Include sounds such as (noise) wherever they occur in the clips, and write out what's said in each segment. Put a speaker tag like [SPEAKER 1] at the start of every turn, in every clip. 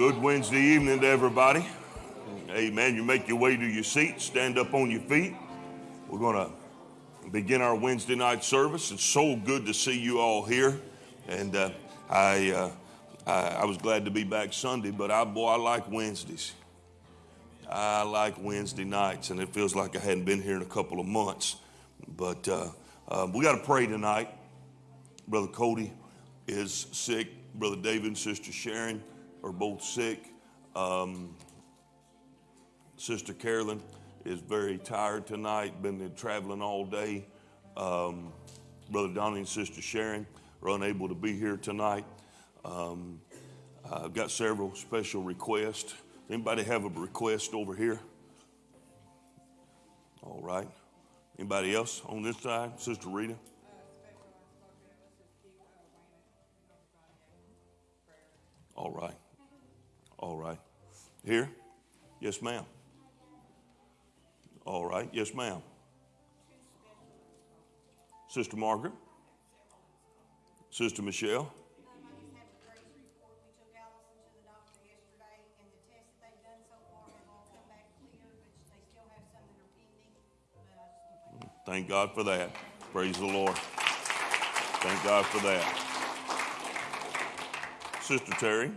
[SPEAKER 1] Good Wednesday evening to everybody. Amen. You make your way to your seat, stand up on your feet. We're going to begin our Wednesday night service. It's so good to see you all here. And uh, I, uh, I, I was glad to be back Sunday, but I, boy, I like Wednesdays. I like Wednesday nights, and it feels like I hadn't been here in a couple of months. But uh, uh, we got to pray tonight. Brother Cody is sick. Brother David and Sister Sharon are both sick. Um, Sister Carolyn is very tired tonight, been traveling all day. Um, Brother Donnie and Sister Sharon are unable to be here tonight. Um, I've got several special requests. Anybody have a request over here? All right. Anybody else on this side? Sister Rita? All right. All right. Here? Yes, ma'am. All right. Yes, ma'am. Sister Margaret? Sister Michelle? Thank God for that. Praise the Lord. Thank God for that. Sister Terry.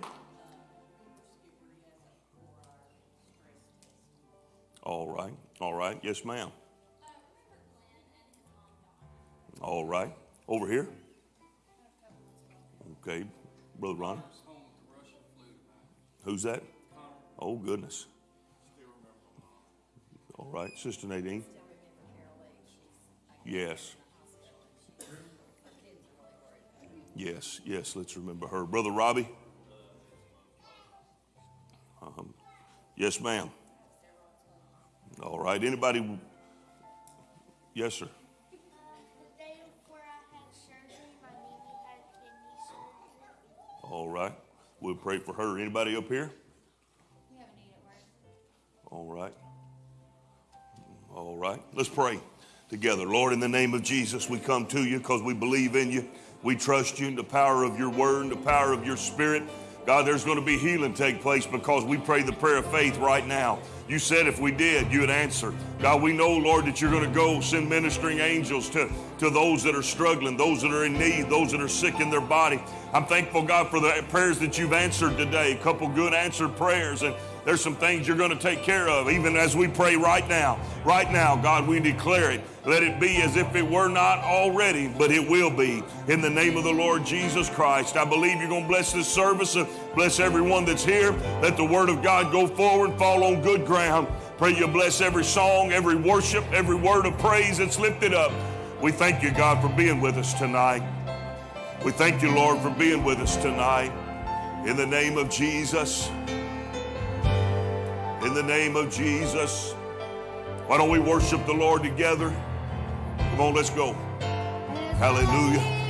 [SPEAKER 1] All right. All right. Yes, ma'am. All right. Over here. Okay. Brother Ron. Who's that? Oh, goodness. All right. Sister Nadine. Yes. Yes, yes, let's remember her. Brother Robbie? Um, yes, ma'am. All right. Anybody? Yes, sir. All right. We'll pray for her. Anybody up here? All right. All right. Let's pray together. Lord, in the name of Jesus, we come to you because we believe in you. We trust you in the power of your word and the power of your spirit. God, there's going to be healing take place because we pray the prayer of faith right now. You said if we did, you would answer. God, we know, Lord, that you're going to go send ministering angels to, to those that are struggling, those that are in need, those that are sick in their body. I'm thankful, God, for the prayers that you've answered today. A couple good answered prayers. And there's some things you're going to take care of, even as we pray right now. Right now, God, we declare it. Let it be as if it were not already, but it will be. In the name of the Lord Jesus Christ, I believe you're going to bless this service bless everyone that's here. Let the word of God go forward, fall on good ground. Pray you bless every song, every worship, every word of praise that's lifted up. We thank you, God, for being with us tonight. We thank you, Lord, for being with us tonight. In the name of Jesus in the name of Jesus. Why don't we worship the Lord together? Come on, let's go. Hallelujah.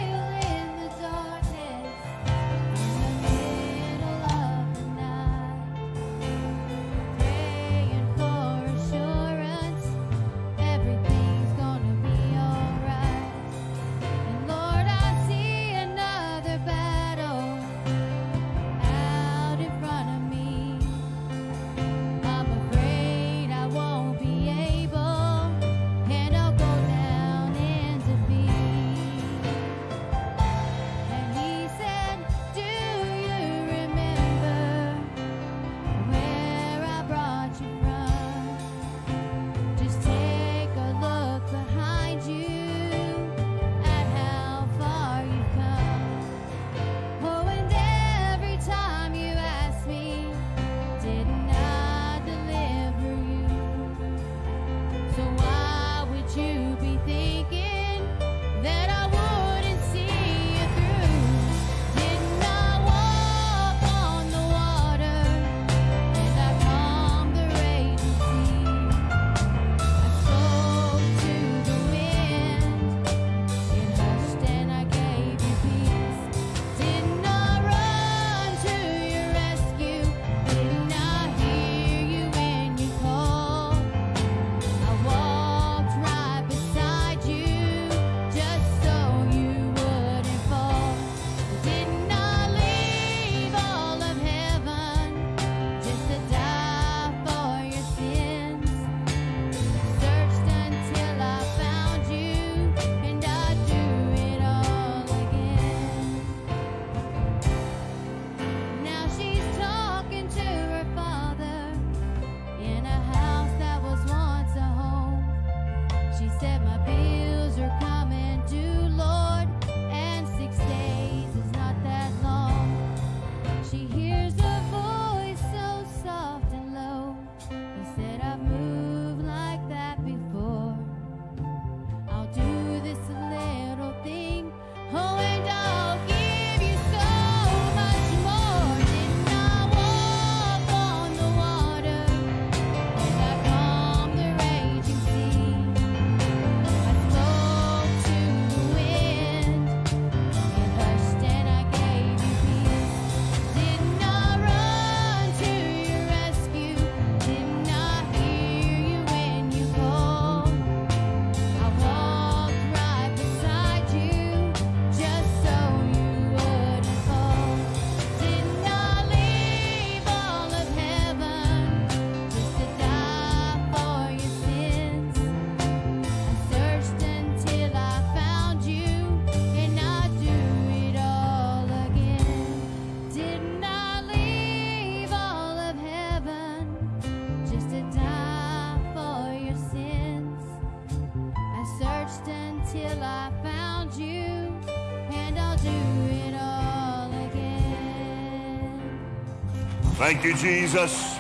[SPEAKER 1] Thank you, Jesus.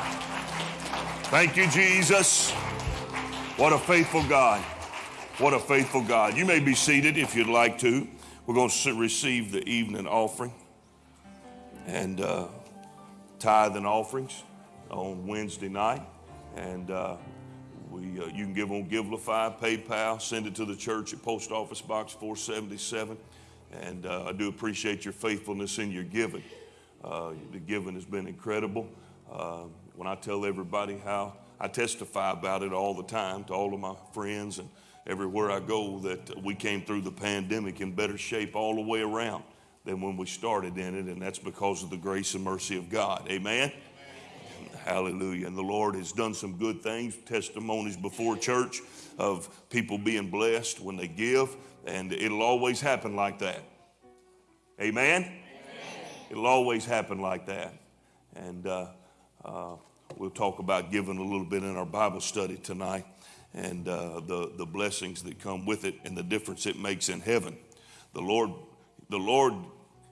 [SPEAKER 1] Thank you, Jesus. What a faithful God. What a faithful God. You may be seated if you'd like to. We're going to receive the evening offering and uh, tithe and offerings on Wednesday night. And uh, we, uh, you can give on Givelify, PayPal, send it to the church at Post Office Box 477. And uh, I do appreciate your faithfulness in your giving. Uh, the giving has been incredible. Uh, when I tell everybody how I testify about it all the time to all of my friends and everywhere I go that we came through the pandemic in better shape all the way around than when we started in it, and that's because of the grace and mercy of God. Amen. Hallelujah. And the Lord has done some good things, testimonies before church of people being blessed when they give, and it'll always happen like that. Amen? It'll always happen like that. And uh, uh, we'll talk about giving a little bit in our Bible study tonight and uh, the, the blessings that come with it and the difference it makes in heaven. The Lord, the Lord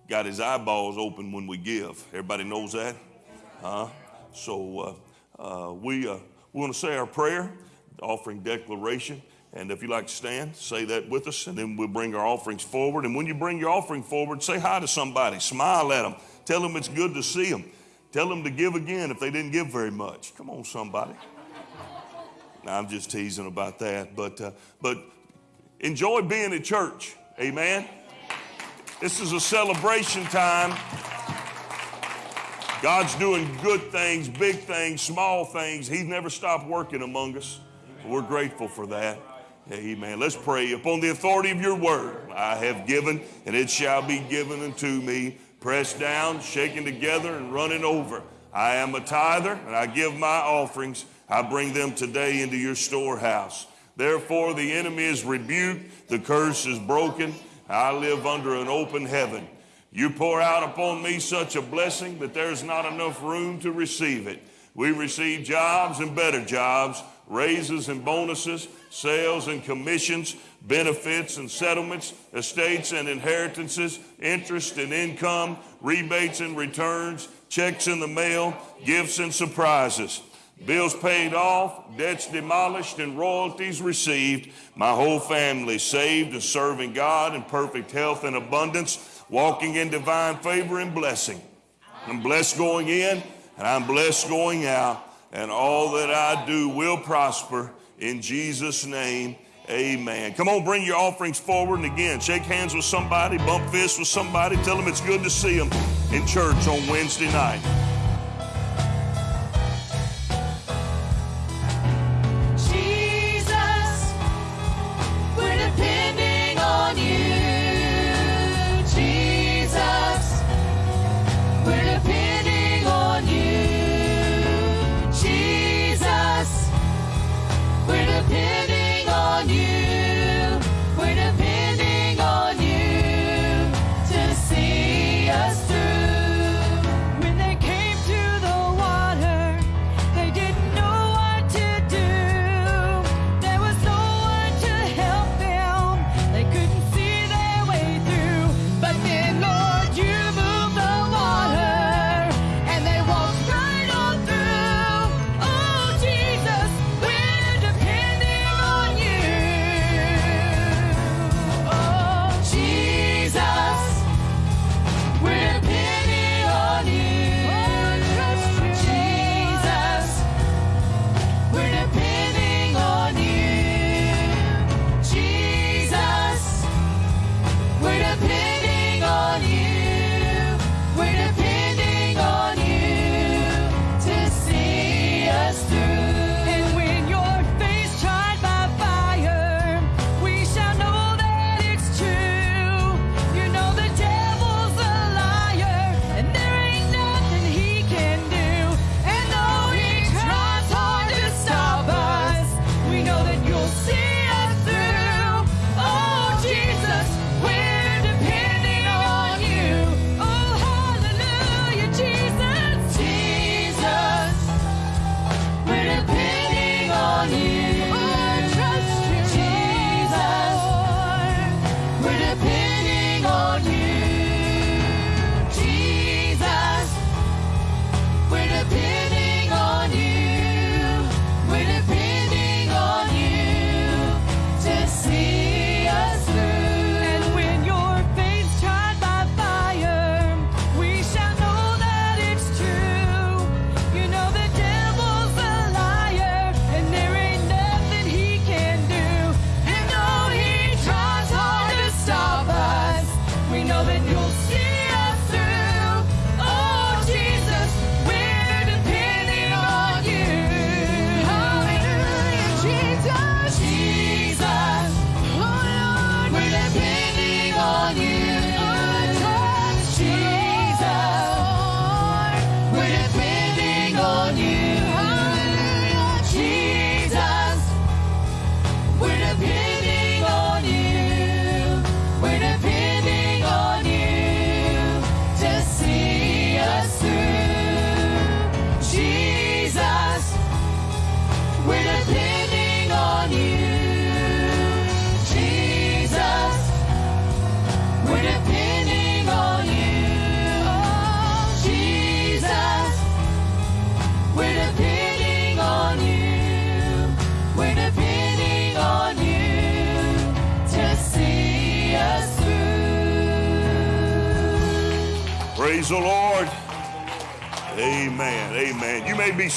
[SPEAKER 1] got his eyeballs open when we give. Everybody knows that? Huh? So uh, uh, we, uh, we want to say our prayer, offering declaration. And if you'd like to stand, say that with us, and then we'll bring our offerings forward. And when you bring your offering forward, say hi to somebody, smile at them, tell them it's good to see them, tell them to give again if they didn't give very much. Come on, somebody. Now, I'm just teasing about that, but uh, but enjoy being at church. Amen. This is a celebration time. God's doing good things, big things, small things. He's never stopped working among us. We're grateful for that. Amen. Let's pray. Upon the authority of your word, I have given, and it shall be given unto me, pressed down, shaken together, and running over. I am a tither, and I give my offerings. I bring them today into your storehouse. Therefore, the enemy is rebuked, the curse is broken. I live under an open heaven. You pour out upon me such a blessing that there's not enough room to receive it. We receive jobs and better jobs, raises and bonuses, sales and commissions, benefits and settlements, estates and inheritances, interest and income, rebates and returns, checks in the mail, gifts and surprises. Bills paid off, debts demolished, and royalties received. My whole family saved and serving God in perfect health and abundance, walking in divine favor and blessing. I'm blessed going in and I'm blessed going out, and all that I do will prosper in Jesus' name. Amen. Come on, bring your offerings forward. And again, shake hands with somebody, bump fists with somebody, tell them it's good to see them in church on Wednesday night.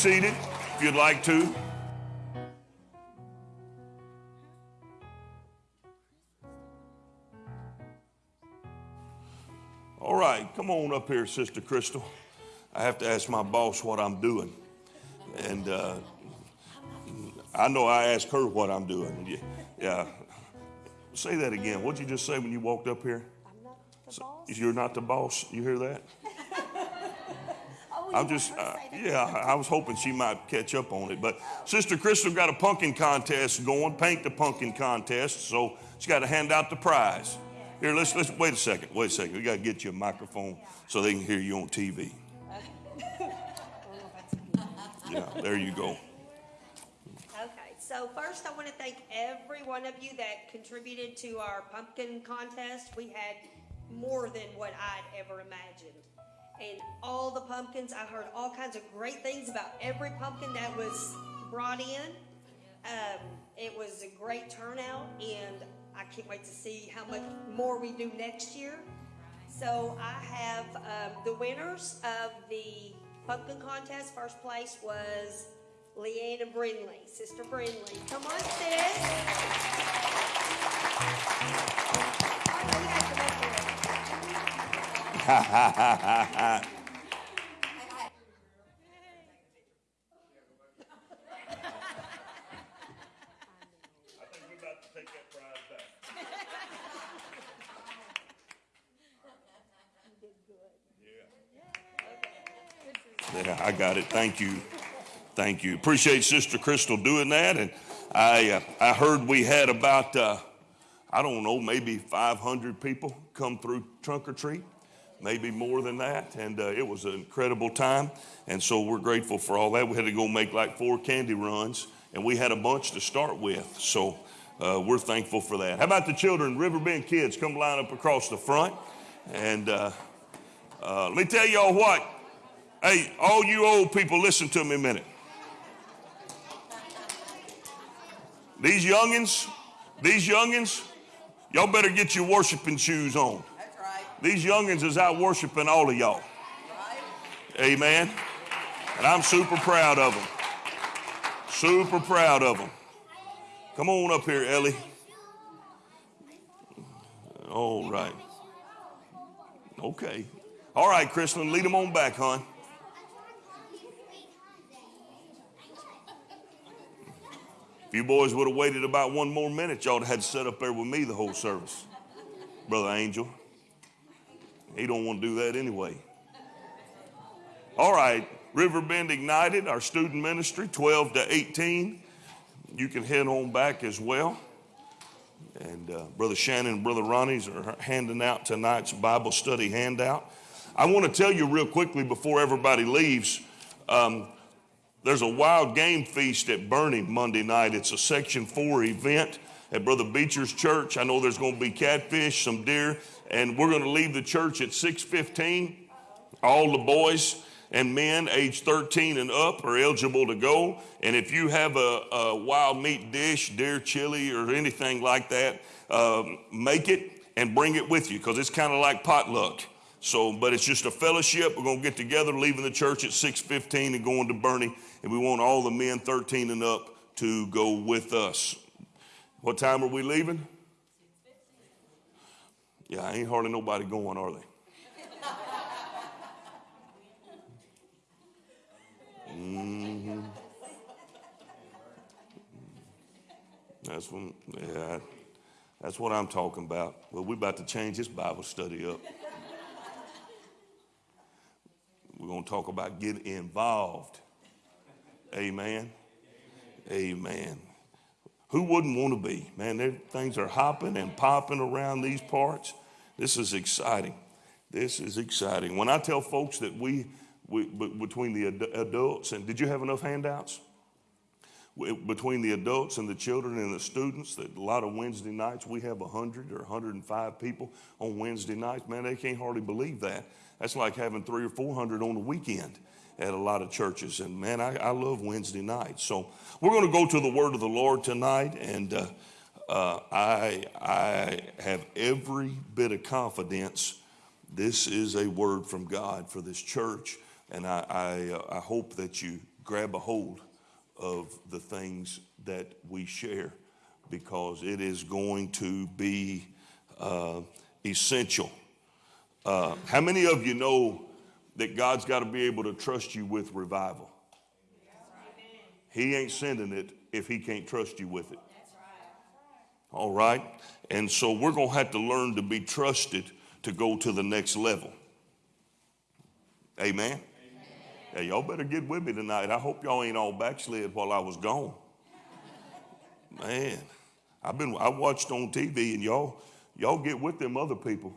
[SPEAKER 1] Seated if you'd like to. All right, come on up here, Sister Crystal. I have to ask my boss what I'm doing. And uh, I know I asked her what I'm doing. Yeah. yeah. Say that again. What'd you just say when you walked up here? You're not the boss. You hear that? I'm just, uh, yeah, I was hoping she might catch up on it. But Sister Crystal got a pumpkin contest going, paint the pumpkin contest. So she's got to hand out the prize. Here, let's, let's, wait a second, wait a second. We got to get you a microphone so they can hear you on TV. (laughs) Yeah, there you go.
[SPEAKER 2] Okay, so first I want to thank every one of you that contributed to our pumpkin contest. We had more than what I'd ever imagined. And all the pumpkins, I heard all kinds of great things about every pumpkin that was brought in. Um, it was a great turnout, and I can't wait to see how much more we do next year. So I have um, the winners of the pumpkin contest. First place was Leanna Brindley, Sister Brindley. Come on, sis.
[SPEAKER 1] Yeah, I got it. Thank you. Thank you. Appreciate Sister Crystal doing that. And I, uh, I heard we had about, uh, I don't know, maybe 500 people come through trunk or treat, maybe more than that. And uh, it was an incredible time. And so we're grateful for all that. We had to go make like four candy runs, and we had a bunch to start with. So uh, we're thankful for that. How about the children, Riverbend kids, come line up across the front? And uh, uh, let me tell y'all what. Hey, all you old people, listen to me a minute. These youngins, these youngins, y'all better get your worshiping shoes on. These youngins is out worshiping all of y'all. Amen. And I'm super proud of them. Super proud of them. Come on up here, Ellie. All right. Okay. All right, Kristen, lead them on back, hon. If you boys would have waited about one more minute, y'all would have had to sit up there with me the whole service. Brother Angel. He don't want to do that anyway. All right, Riverbend Ignited, our student ministry, 12 to 18. You can head on back as well. And uh, Brother Shannon and Brother Ronnie's are handing out tonight's Bible study handout. I want to tell you real quickly before everybody leaves. Um, there's a wild game feast at Bernie Monday night. It's a Section 4 event at Brother Beecher's church. I know there's going to be catfish, some deer, and we're going to leave the church at 6:15. All the boys and men age 13 and up are eligible to go. And if you have a, a wild meat dish, deer chili, or anything like that, um, make it and bring it with you because it's kind of like potluck. So, but it's just a fellowship. We're gonna get together, leaving the church at 6:15 and going to Bernie, and we want all the men 13 and up to go with us. What time are we leaving? Yeah, ain't hardly nobody going, are they? hmm That's when, yeah, that's what I'm talking about. Well, we're about to change this Bible study up. We're going to talk about getting involved. Amen. Amen. Who wouldn't want to be? Man, things are hopping and popping around these parts. This is exciting. This is exciting. When I tell folks that we, we between the ad- adults and did you have enough handouts? between the adults and the children and the students that a lot of wednesday nights we have 100 or 105 people on wednesday nights man they can't hardly believe that that's like having three or 400 on the weekend at a lot of churches. And man i, I love wednesday nights. So we're going to go to the word of the lord tonight. And uh, uh, I, I have every bit of confidence this is a word from god for this church. And i, I, uh, I hope that you grab a hold of the things that we share because it is going to be uh, essential. Uh, how many of you know that God's got to be able to trust you with revival? He ain't sending it if He can't trust you with it. All right? And so we're going to have to learn to be trusted to go to the next level. Amen. Hey, y'all better get with me tonight. I hope y'all ain't all backslid while I was gone. Man, I've been I watched on TV and y'all y'all get with them other people.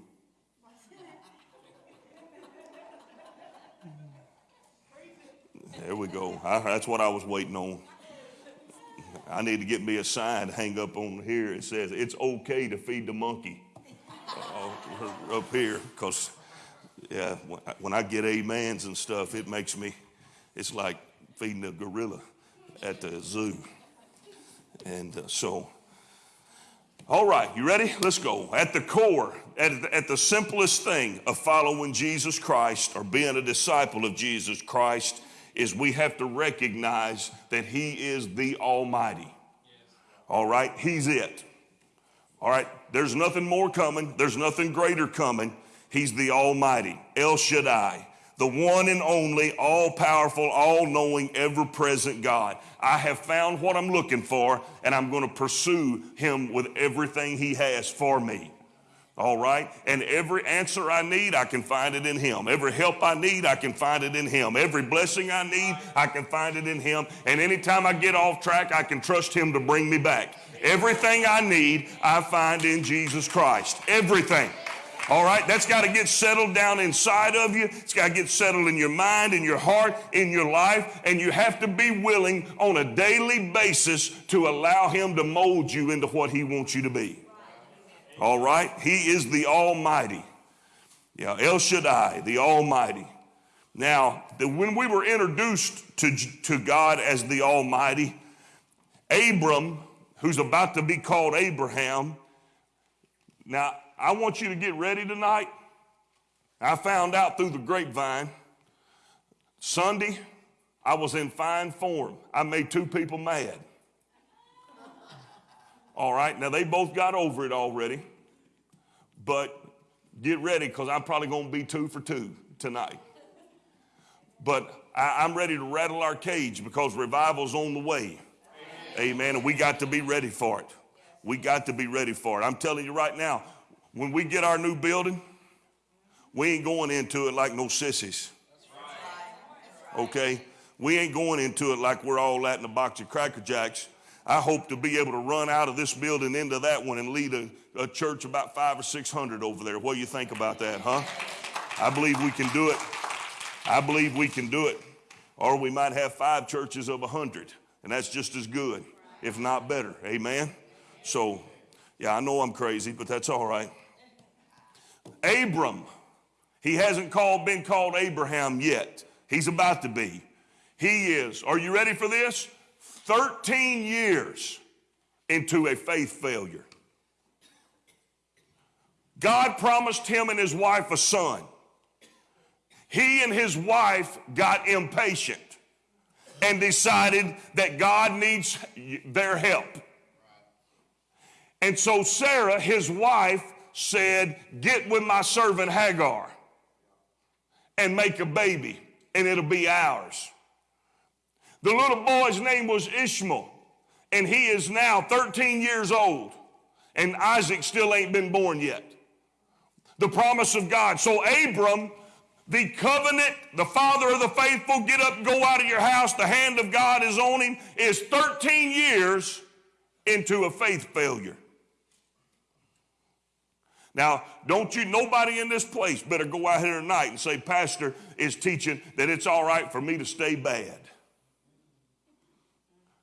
[SPEAKER 1] There we go. I, that's what I was waiting on. I need to get me a sign to hang up on here. It says it's okay to feed the monkey uh, up here because yeah, when I get amens and stuff, it makes me, it's like feeding a gorilla at the zoo. And uh, so, all right, you ready? Let's go. At the core, at at the simplest thing of following Jesus Christ or being a disciple of Jesus Christ is we have to recognize that He is the Almighty. All right, He's it. All right, there's nothing more coming, there's nothing greater coming. He's the Almighty, El Shaddai, the one and only, all powerful, all knowing, ever present God. I have found what I'm looking for, and I'm going to pursue Him with everything He has for me. All right? And every answer I need, I can find it in Him. Every help I need, I can find it in Him. Every blessing I need, I can find it in Him. And anytime I get off track, I can trust Him to bring me back. Everything I need, I find in Jesus Christ. Everything. All right, that's got to get settled down inside of you. It's got to get settled in your mind, in your heart, in your life, and you have to be willing on a daily basis to allow Him to mold you into what He wants you to be. All right, He is the Almighty. Yeah, El Shaddai, the Almighty. Now, the, when we were introduced to, to God as the Almighty, Abram, who's about to be called Abraham, now I want you to get ready tonight. I found out through the grapevine Sunday, I was in fine form. I made two people mad. All right, now they both got over it already, but get ready because I'm probably going to be two for two tonight. But I, am ready to rattle our cage because revival's on the way. Amen. Amen. And we got to be ready for it. We got to be ready for it. I'm telling you right now, when we get our new building, we ain't going into it like no sissies. Okay? We ain't going into it like we're all at in a box of Cracker Jacks. I hope to be able to run out of this building into that one and lead a, a church about five or six hundred over there. What do you think about that, huh? I believe we can do it. I believe we can do it. Or we might have five churches of a hundred, and that's just as good, if not better. Amen? So, yeah, I know I'm crazy, but that's all right. Abram, he hasn't called, been called Abraham yet. He's about to be. He is. Are you ready for this? 13 years into a faith failure. God promised him and his wife a son. He and his wife got impatient and decided that God needs their help. And so Sarah, his wife, said, Get with my servant Hagar and make a baby, and it'll be ours. The little boy's name was Ishmael, and he is now 13 years old, and Isaac still ain't been born yet. The promise of God. So Abram the covenant, the father of the faithful, get up, go out of your house, the hand of God is on him, is 13 years into a faith failure. Now, don't you, nobody in this place better go out here tonight and say, Pastor is teaching that it's all right for me to stay bad.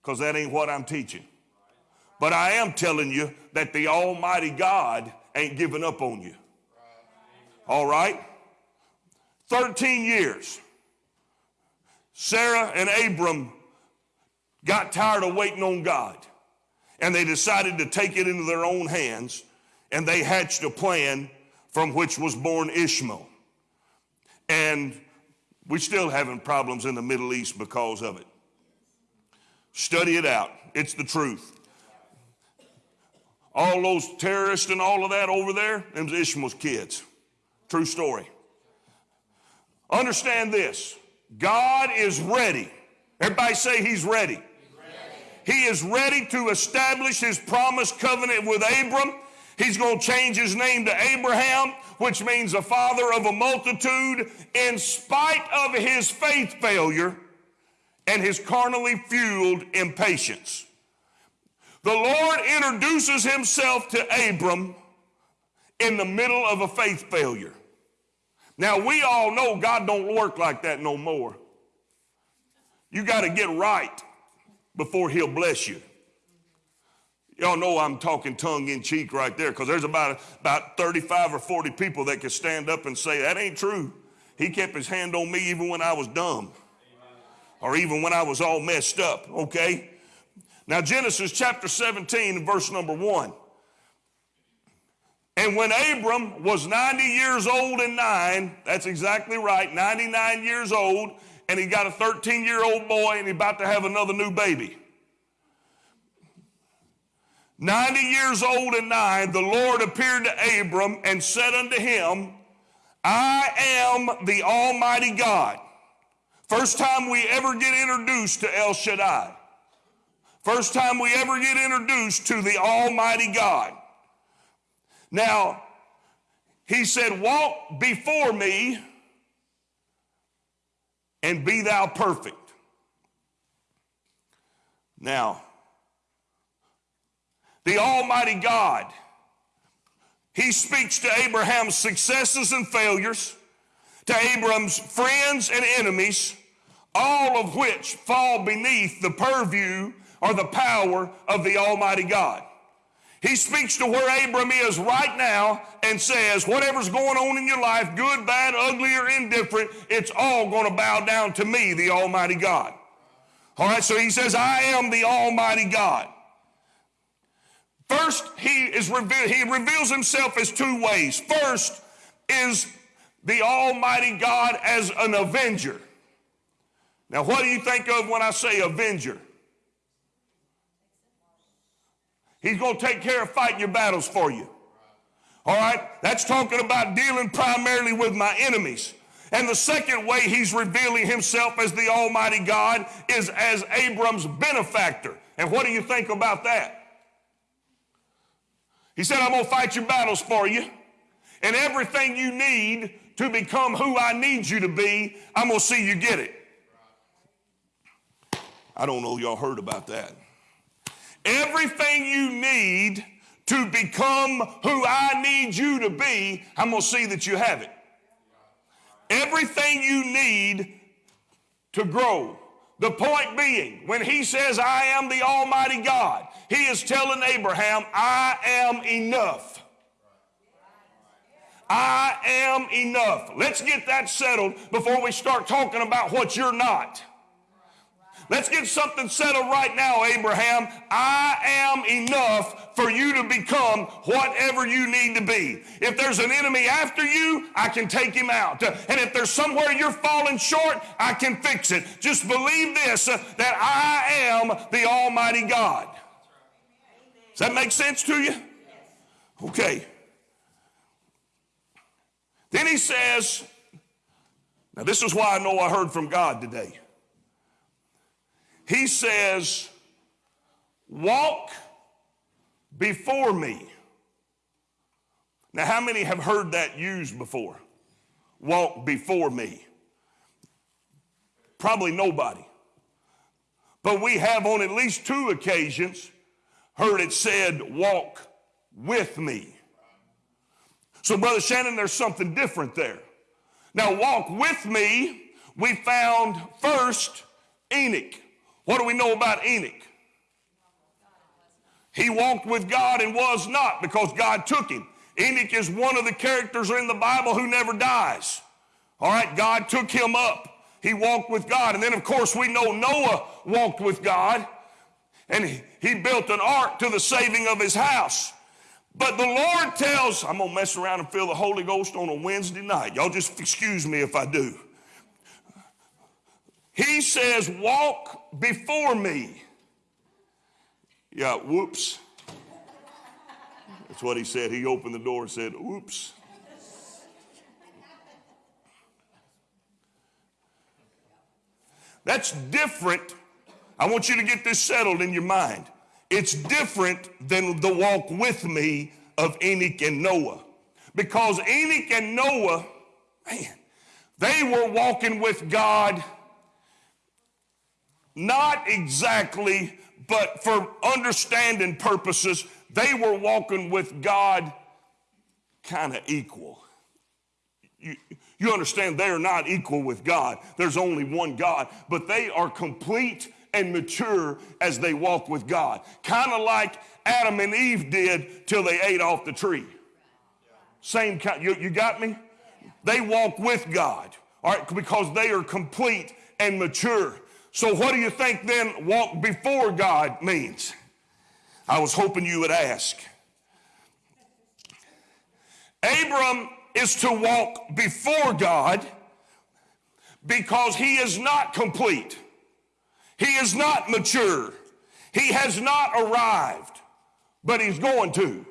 [SPEAKER 1] Because that ain't what I'm teaching. But I am telling you that the Almighty God ain't giving up on you. All right? 13 years. Sarah and Abram got tired of waiting on God and they decided to take it into their own hands and they hatched a plan from which was born Ishmael. And we're still having problems in the Middle East because of it. Study it out, it's the truth. All those terrorists and all of that over there, them's Ishmael's kids. True story. Understand this God is ready. Everybody say he's ready. He is ready to establish his promised covenant with Abram. He's going to change his name to Abraham, which means the father of a multitude, in spite of his faith failure and his carnally fueled impatience. The Lord introduces himself to Abram in the middle of a faith failure. Now we all know God don't work like that no more. You got to get right before he'll bless you. Y'all know I'm talking tongue in cheek right there because there's about, about 35 or 40 people that could stand up and say, That ain't true. He kept his hand on me even when I was dumb or even when I was all messed up, okay? Now, Genesis chapter 17, verse number 1. And when Abram was 90 years old and nine, that's exactly right, 99 years old, and he got a 13 year old boy and he's about to have another new baby. 90 years old and nine, the Lord appeared to Abram and said unto him, I am the Almighty God. First time we ever get introduced to El Shaddai. First time we ever get introduced to the Almighty God. Now, he said, Walk before me and be thou perfect. Now, the Almighty God, He speaks to Abraham's successes and failures, to Abraham's friends and enemies, all of which fall beneath the purview or the power of the Almighty God. He speaks to where Abram is right now and says, whatever's going on in your life, good, bad, ugly, or indifferent, it's all going to bow down to me, the Almighty God. All right, so he says, I am the Almighty God. First, he is revealed, he reveals himself as two ways. First is the Almighty God as an avenger. Now, what do you think of when I say avenger? He's going to take care of fighting your battles for you. All right? That's talking about dealing primarily with my enemies. And the second way he's revealing himself as the Almighty God is as Abram's benefactor. And what do you think about that? He said, I'm going to fight your battles for you. And everything you need to become who I need you to be, I'm going to see you get it. I don't know y'all heard about that. Everything you need to become who I need you to be, I'm going to see that you have it. Everything you need to grow. The point being, when he says, I am the Almighty God, he is telling Abraham, I am enough. I am enough. Let's get that settled before we start talking about what you're not. Let's get something settled right now, Abraham. I am enough for you to become whatever you need to be. If there's an enemy after you, I can take him out. And if there's somewhere you're falling short, I can fix it. Just believe this uh, that I am the Almighty God. Does that make sense to you? Okay. Then he says, now this is why I know I heard from God today. He says, Walk before me. Now, how many have heard that used before? walk before me? Probably nobody. But we have on at least two occasions heard it said, walk with me. So, Brother Shannon, there's something different there. Now, walk with me, we found first Enoch. What do we know about Enoch? He walked with God and was not because God took him. Enoch is one of the characters in the Bible who never dies. All right, God took him up. He walked with God. And then, of course, we know Noah walked with God and he, built an ark to the saving of his house. But the Lord tells, I'm going to mess around and feel the Holy Ghost on a Wednesday night. Y'all just excuse me if I do. He says, Walk before me. Yeah, whoops. That's what he said. He opened the door and said, Oops. That's different. I want you to get this settled in your mind. It's different than the walk with me of Enoch and Noah. Because Enoch and Noah, man, they were walking with God not exactly, but for understanding purposes, they were walking with God kind of equal. You, you understand they are not equal with God. There's only one God, but they are complete and mature as they walk with God. Kind of like Adam and Eve did till they ate off the tree. Same kind. You, you got me? They walk with God, all right, because they are complete and mature. So, what do you think then walk before God means? I was hoping you would ask. Abram is to walk before God because he is not complete. He is not mature. He has not arrived, but he's going to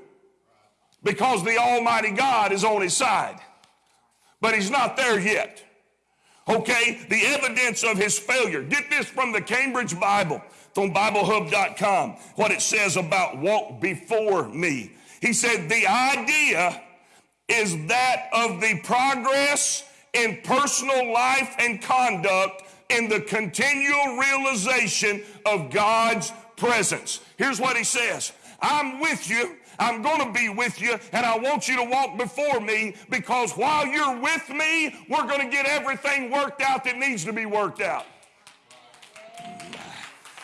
[SPEAKER 1] because the Almighty God is on his side. But he's not there yet. Okay, the evidence of his failure. Get this from the Cambridge Bible, from BibleHub.com, what it says about walk before me. He said, the idea is that of the progress in personal life and conduct in the continual realization of God's presence. Here's what he says I'm with you I'm going to be with you, and I want you to walk before me because while you're with me, we're going to get everything worked out that needs to be worked out.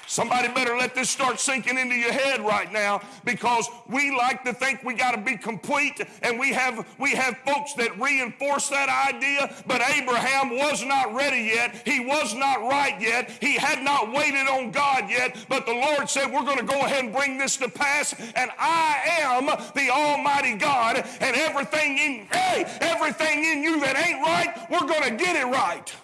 [SPEAKER 1] Somebody better let this start sinking into your head right now because we like to think we got to be complete and we have we have folks that reinforce that idea but Abraham was not ready yet. He was not right yet. He had not waited on God yet. But the Lord said we're going to go ahead and bring this to pass and I am the almighty God and everything in hey everything in you that ain't right we're going to get it right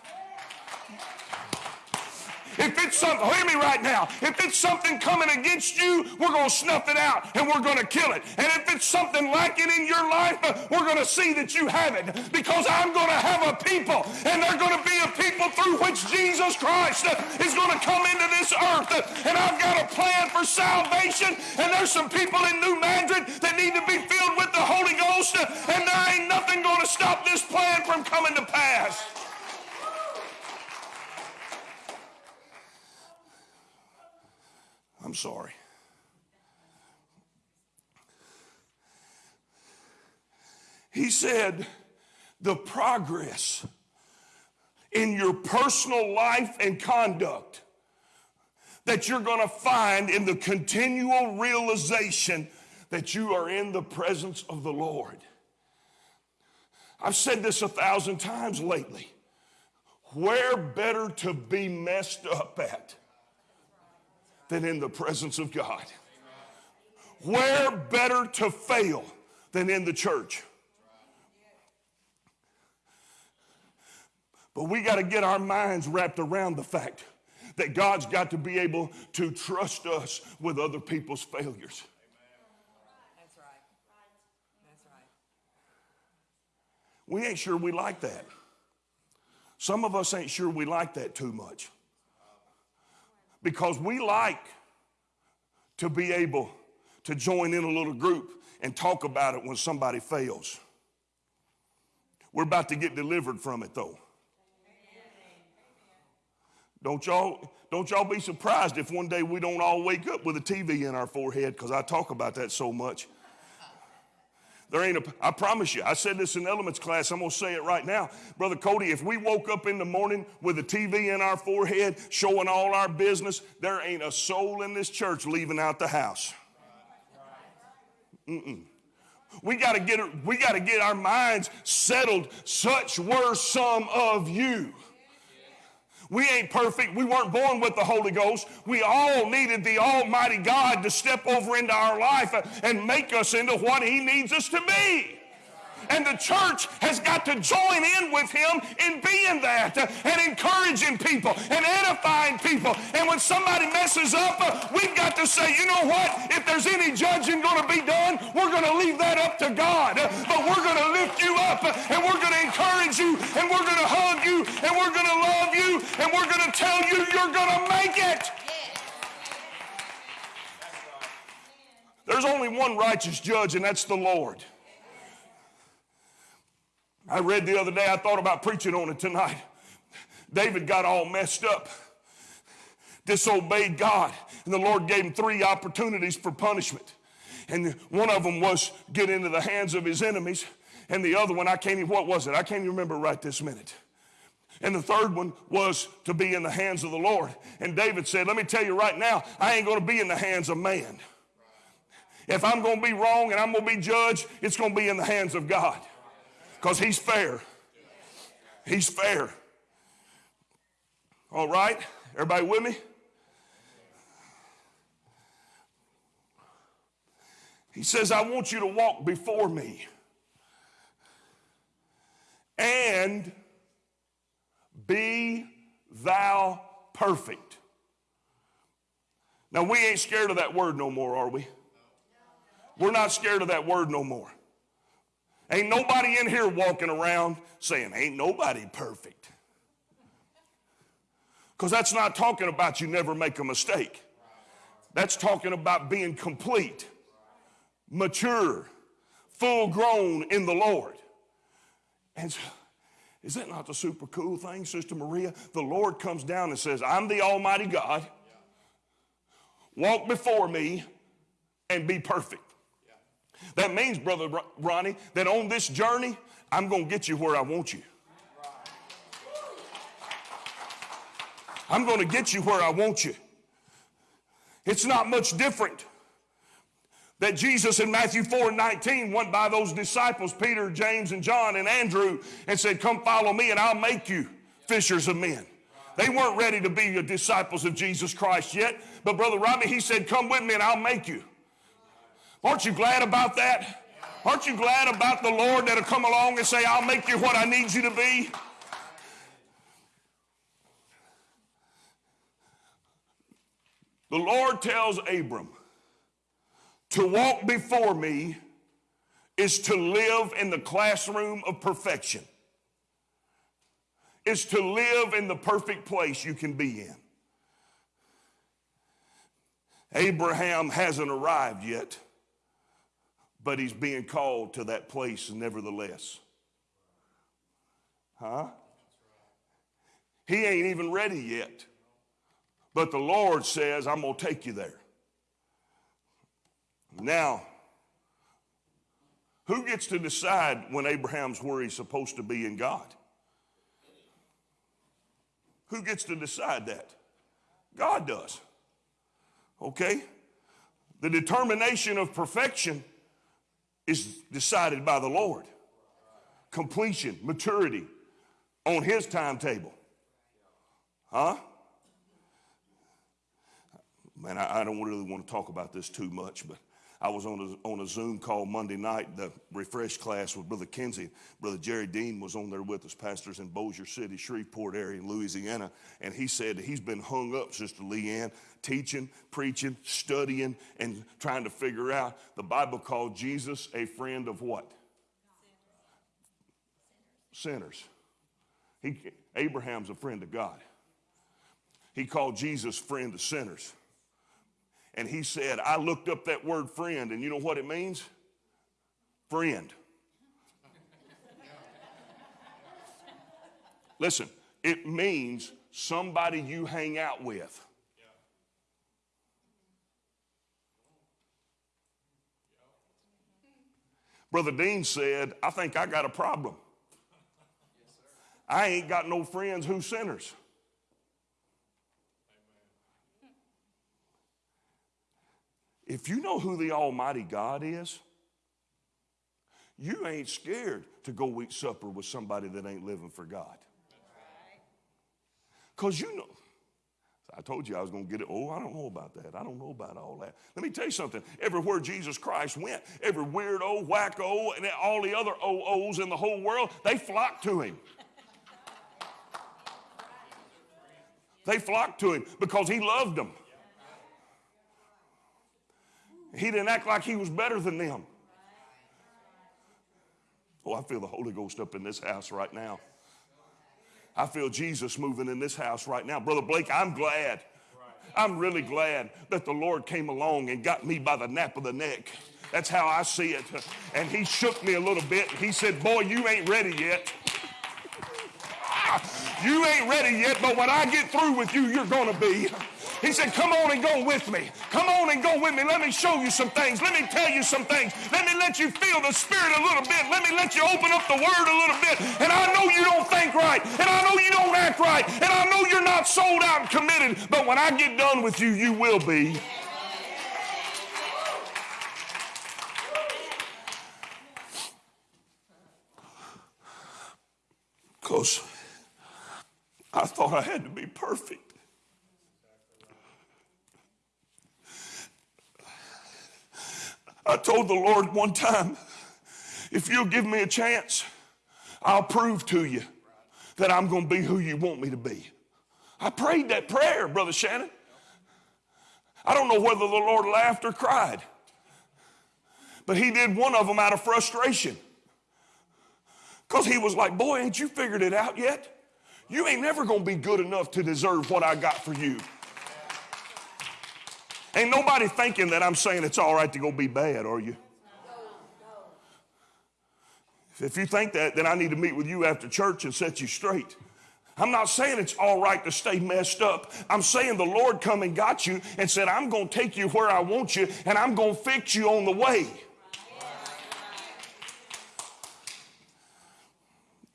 [SPEAKER 1] if it's something, hear me right now. If it's something coming against you, we're going to snuff it out and we're going to kill it. And if it's something lacking in your life, we're going to see that you have it. Because I'm going to have a people, and they're going to be a people through which Jesus Christ is going to come into this earth. And I've got a plan for salvation. And there's some people in New Madrid that need to be filled with the Holy Ghost. And there ain't nothing going to stop this plan from coming to pass. I'm sorry. He said, the progress in your personal life and conduct that you're going to find in the continual realization that you are in the presence of the Lord. I've said this a thousand times lately. Where better to be messed up at than in the presence of God. Where better to fail than in the church? But we got to get our minds wrapped around the fact that God's got to be able to trust us with other people's failures.
[SPEAKER 3] That's right. That's right.
[SPEAKER 1] We ain't sure we like that. Some of us ain't sure we like that too much because we like to be able to join in a little group and talk about it when somebody fails. We're about to get delivered from it though. Don't y'all, don't y'all be surprised if one day we don't all wake up with a TV in our forehead because I talk about that so much. There ain't a, I promise you, I said this in elements class, I'm gonna say it right now. Brother Cody, if we woke up in the morning with a TV in our forehead showing all our business, there ain't a soul in this church leaving out the house. Mm-mm. We gotta get we gotta get our minds settled. Such were some of you. We ain't perfect. We weren't born with the Holy Ghost. We all needed the Almighty God to step over into our life and make us into what He needs us to be. And the church has got to join in with him in being that and encouraging people and edifying people. And when somebody messes up, uh, we've got to say, you know what? If there's any judging going to be done, we're going to leave that up to God. But we're going to lift you up and we're going to encourage you and we're going to hug you and we're going to love you and we're going to tell you you're going to make it. There's only one righteous judge, and that's the Lord. I read the other day, I thought about preaching on it tonight. David got all messed up, disobeyed God, and the Lord gave him three opportunities for punishment. And one of them was get into the hands of his enemies, and the other one, I can't even, what was it? I can't even remember right this minute. And the third one was to be in the hands of the Lord. And David said, Let me tell you right now, I ain't going to be in the hands of man. If I'm going to be wrong and I'm going to be judged, it's going to be in the hands of God because he's fair. He's fair. All right? Everybody with me? He says, I want you to walk before me and be thou perfect. Now, we ain't scared of that word no more, are we? We're not scared of that word no more. Ain't nobody in here walking around saying, Ain't nobody perfect. Because that's not talking about you never make a mistake. That's talking about being complete, mature, full grown in the Lord. And so, is that not the super cool thing, Sister Maria? The Lord comes down and says, I'm the Almighty God. Walk before me and be perfect. That means, Brother Ronnie, that on this journey, I'm going to get you where I want you. I'm going to get you where I want you. It's not much different that Jesus in Matthew 4 and 19 went by those disciples, Peter, James, and John, and Andrew, and said, Come follow me, and I'll make you fishers of men. They weren't ready to be your disciples of Jesus Christ yet, but Brother Robbie, he said, Come with me, and I'll make you. Aren't you glad about that? Aren't you glad about the Lord that'll come along and say, I'll make you what I need you to be? The Lord tells Abram to walk before me is to live in the classroom of perfection, is to live in the perfect place you can be in. Abraham hasn't arrived yet but he's being called to that place nevertheless. Huh? He ain't even ready yet. But the Lord says, I'm going to take you there. Now, who gets to decide when Abraham's where he's supposed to be in God? Who gets to decide that? God does. Okay? The determination of perfection is decided by the Lord. Completion, maturity on His timetable. Huh? Man, I, I, don't really want to talk about this too much, but I was on a, on a Zoom call Monday night, the refresh class with Brother Kinsey. Brother Jerry Dean was on there with us, pastors in Bossier City, Shreveport area in Louisiana, and he said he's been hung up, Sister Leanne, teaching, preaching, studying, and trying to figure out. The Bible called Jesus a friend of what? Sinners. He, Abraham's a friend of God. He called Jesus friend of sinners. And he said, I looked up that word friend, and you know what it means? Friend. Listen, it means somebody you hang out with. Brother Dean said, I think I got a problem. I ain't got no friends who sinners. If you know who the Almighty God is, you ain't scared to go eat supper with somebody that ain't living for God. Because you know, I told you I was going to get it. Oh, I don't know about that. I don't know about all that. Let me tell you something. Everywhere Jesus Christ went, every weirdo, wacko, and all the other OOs in the whole world, they flocked to him. They flocked to him because he loved them. He didn't act like he was better than them. Oh, I feel the Holy Ghost up in this house right now. I feel Jesus moving in this house right now. Brother Blake, I'm glad. I'm really glad that the Lord came along and got me by the nape of the neck. That's how I see it. And he shook me a little bit. He said, Boy, you ain't ready yet. (laughs) You ain't ready yet, but when I get through with you, you're going to be. He said, Come on and go with me. Come on and go with me. Let me show you some things. Let me tell you some things. Let me let you feel the Spirit a little bit. Let me let you open up the Word a little bit. And I know you don't think right. And I know you don't act right. And I know you're not sold out and committed. But when I get done with you, you will be. Because I thought I had to be perfect. I told the Lord one time, if you'll give me a chance, I'll prove to you that I'm going to be who you want me to be. I prayed that prayer, Brother Shannon. I don't know whether the Lord laughed or cried, but He did one of them out of frustration. Because He was like, Boy, ain't you figured it out yet? You ain't never going to be good enough to deserve what I got for you. Ain't nobody thinking that I'm saying it's all right to go be bad, are you? If you think that, then I need to meet with you after church and set you straight. I'm not saying it's all right to stay messed up. I'm saying the Lord come and got you and said, I'm going to take you where I want you and I'm going to fix you on the way.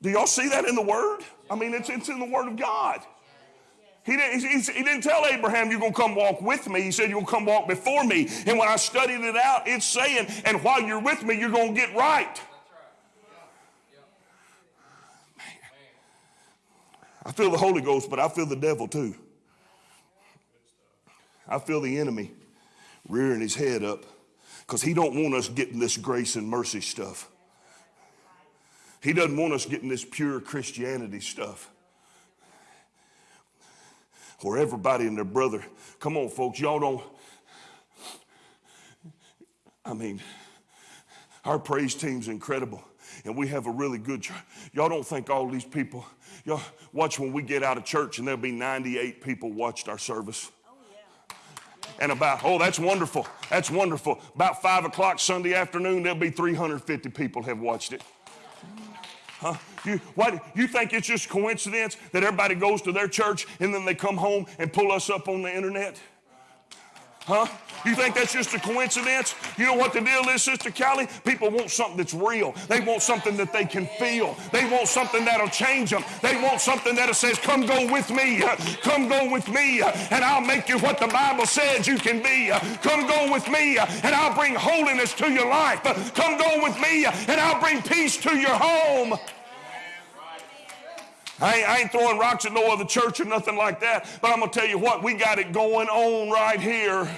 [SPEAKER 1] Do y'all see that in the Word? I mean, it's, it's in the Word of God. He didn't, he, didn't tell Abraham, You're going to come walk with me. He said, to come walk before me. And when I studied it out, it's saying, And while you're with me, you're going to get right. I feel the Holy Ghost, but I feel the devil too. I feel the enemy rearing his head up because he don't want us getting this grace and mercy stuff. He doesn't want us getting this pure Christianity stuff where everybody and their brother, come on, folks, y'all don't. I mean, our praise team's incredible, and we have a really good church. Y'all don't think all these people, y'all watch when we get out of church and there'll be 98 people watched our service. Oh, and about, oh, that's wonderful. That's wonderful. About five o'clock Sunday afternoon, there'll be 350 people have watched it. Huh? You, what, you think it's just coincidence that everybody goes to their church and then they come home and pull us up on the internet? Huh? You think that's just a coincidence? You know what the deal is, Sister Callie? People want something that's real. They want something that they can feel. They want something that'll change them. They want something that says, Come go with me. Come go with me, and I'll make you what the Bible says you can be. Come go with me, and I'll bring holiness to your life. Come go with me, and I'll bring peace to your home. I ain't, I ain't, throwing rocks at no other church or nothing like that, but I'm going to tell you what, we got it going on right here.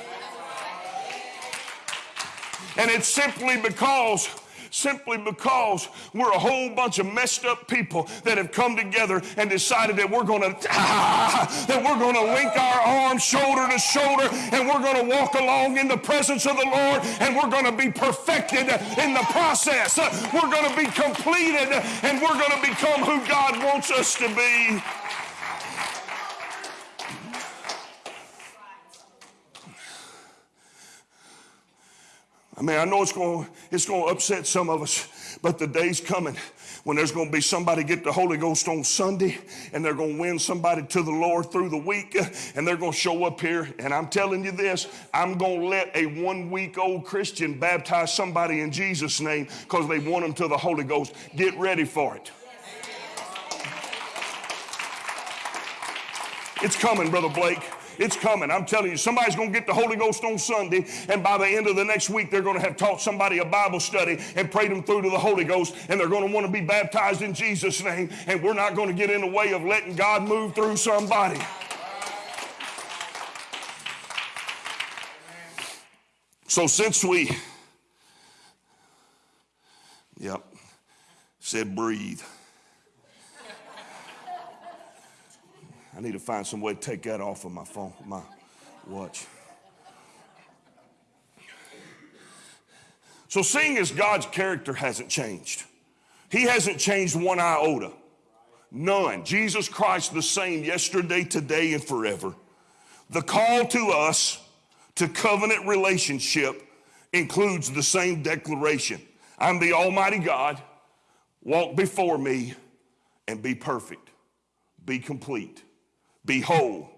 [SPEAKER 1] And it's simply because simply because we're a whole bunch of messed up people that have come together and decided that we're going (laughs) to that we're going to link our arms shoulder to shoulder and we're going to walk along in the presence of the Lord and we're going to be perfected in the process. We're going to be completed and we're going to become who God wants us to be. Mean, I know it's going, it's going to upset some of us, but the day's coming when there's going to be somebody get the Holy Ghost on Sunday and they're going to win somebody to the Lord through the week and they're going to show up here. And I'm telling you this I'm going to let a one week old Christian baptize somebody in Jesus' name because they want them to the Holy Ghost. Get ready for it. It's coming, Brother Blake. It's coming. I'm telling you, somebody's going to get the Holy Ghost on Sunday, and by the end of the next week, they're going to have taught somebody a Bible study and prayed them through to the Holy Ghost, and they're going to want to be baptized in Jesus' name, and we're not going to get in the way of letting God move through somebody. So since we, yep, said breathe. I need to find some way to take that off of my phone, my watch. So, seeing as God's character hasn't changed, He hasn't changed one iota. None. Jesus Christ the same yesterday, today, and forever. The call to us to covenant relationship includes the same declaration I'm the Almighty God, walk before me, and be perfect, be complete. Be whole.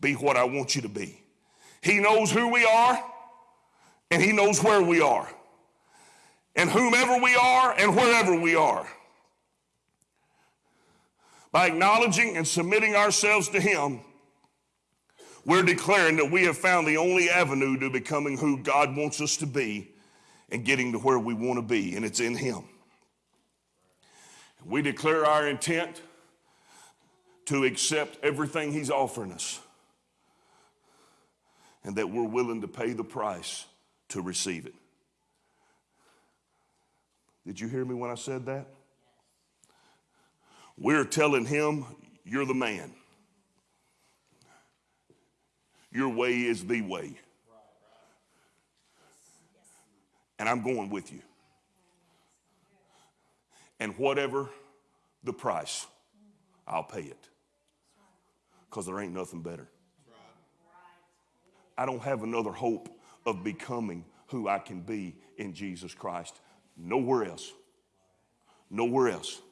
[SPEAKER 1] Be what I want you to be. He knows who we are and He knows where we are. And whomever we are and wherever we are. By acknowledging and submitting ourselves to Him, we're declaring that we have found the only avenue to becoming who God wants us to be and getting to where we want to be, and it's in Him. We declare our intent to accept everything He's offering us and that we're willing to pay the price to receive it. Did you hear me when I said that? We're telling Him, You're the man. Your way is the way. And I'm going with you. And whatever the price, I'll pay it because there ain't nothing better. I don't have another hope of becoming who I can be in Jesus Christ. Nowhere else, nowhere else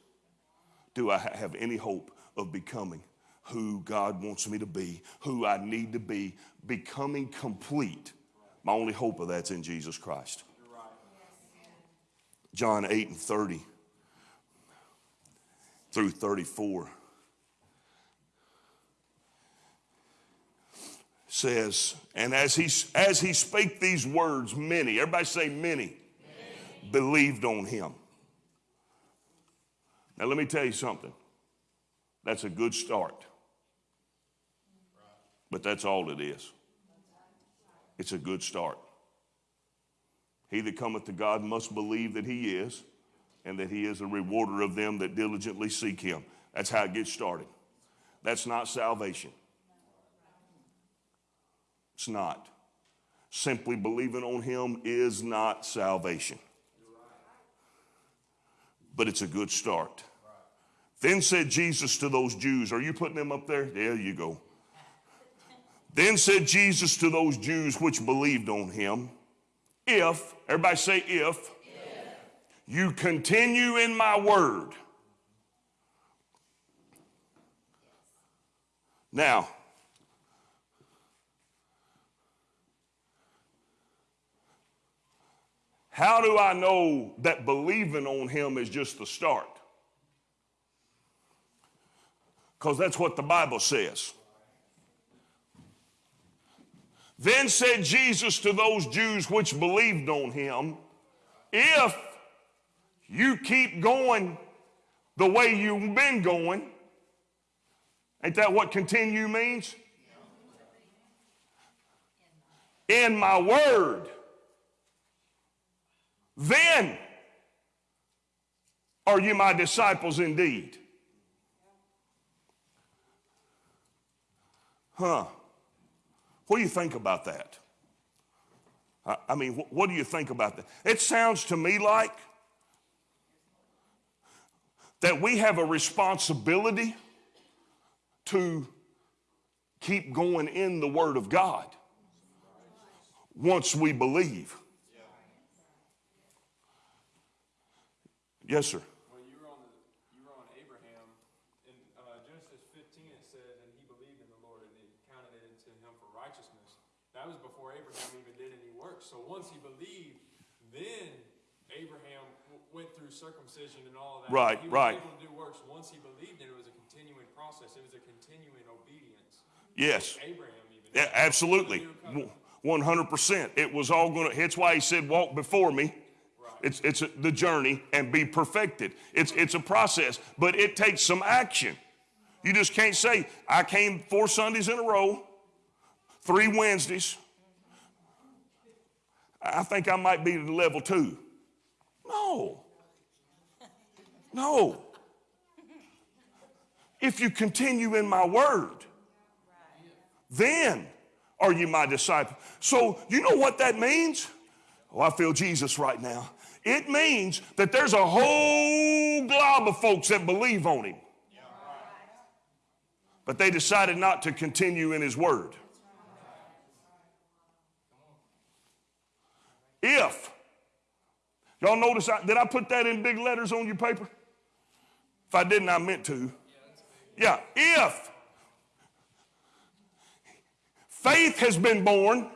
[SPEAKER 1] do I have any hope of becoming who God wants me to be, who I need to be, becoming complete. My only hope of that's in Jesus Christ. John 8 and 30 through 34. Says, and as he, as he spake these words, many, everybody say many, many, believed on him. Now, let me tell you something. That's a good start. But that's all it is. It's a good start. He that cometh to God must believe that he is, and that he is a rewarder of them that diligently seek him. That's how it gets started. That's not salvation. It's not. Simply believing on Him is not salvation. But it's a good start. Then said Jesus to those Jews, Are you putting them up there? There you go. Then said Jesus to those Jews which believed on him, If, everybody say, if, if. you continue in my word. Now, How do I know that believing on him is just the start? Because that's what the Bible says. Then said Jesus to those Jews which believed on him, If you keep going the way you've been going, ain't that what continue means? In my word then are you my disciples indeed. Huh. What do you think about that? I mean, what do you think about that? It sounds to me like that we have a responsibility to keep going in the Word of God once we believe. Yes, sir.
[SPEAKER 4] Well, you were on, the, you were on Abraham. In uh, Genesis 15, it says, and he believed in the Lord and he counted it to him for righteousness. That was before Abraham even did any work. So once he believed, then Abraham went through circumcision and all of that.
[SPEAKER 1] Right,
[SPEAKER 4] he was
[SPEAKER 1] right.
[SPEAKER 4] Able to do works once he believed, and it was a continuing process. It was a continuing obedience.
[SPEAKER 1] Yes.
[SPEAKER 4] Abraham even.
[SPEAKER 1] Yeah, absolutely. One hundred percent. It was all going to. That's why he said, "Walk before me." It's, it's the journey and be perfected. It's, it's a process, but it takes some action. You just can't say, I came four Sundays in a row, three Wednesdays. I think I might be level two. No. No. If you continue in my word, then are you my disciple. So, you know what that means? Oh, I feel Jesus right now. It means that there's a whole glob of folks that believe on him. But they decided not to continue in his word. If, y'all notice, I, did I put that in big letters on your paper? If I didn't, I meant to. Yeah, if faith has been born,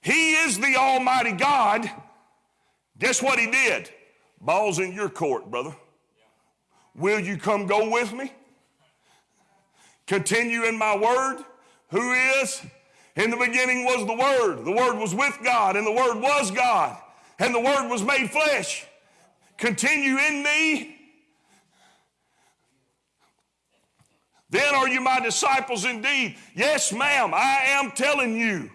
[SPEAKER 1] he is the Almighty God. Guess what he did? Ball's in your court, brother. Will you come go with me? Continue in my word. Who is? In the beginning was the Word. The Word was with God, and the Word was God, and the Word was made flesh. Continue in me. Then are you my disciples indeed? Yes, ma'am, I am telling you.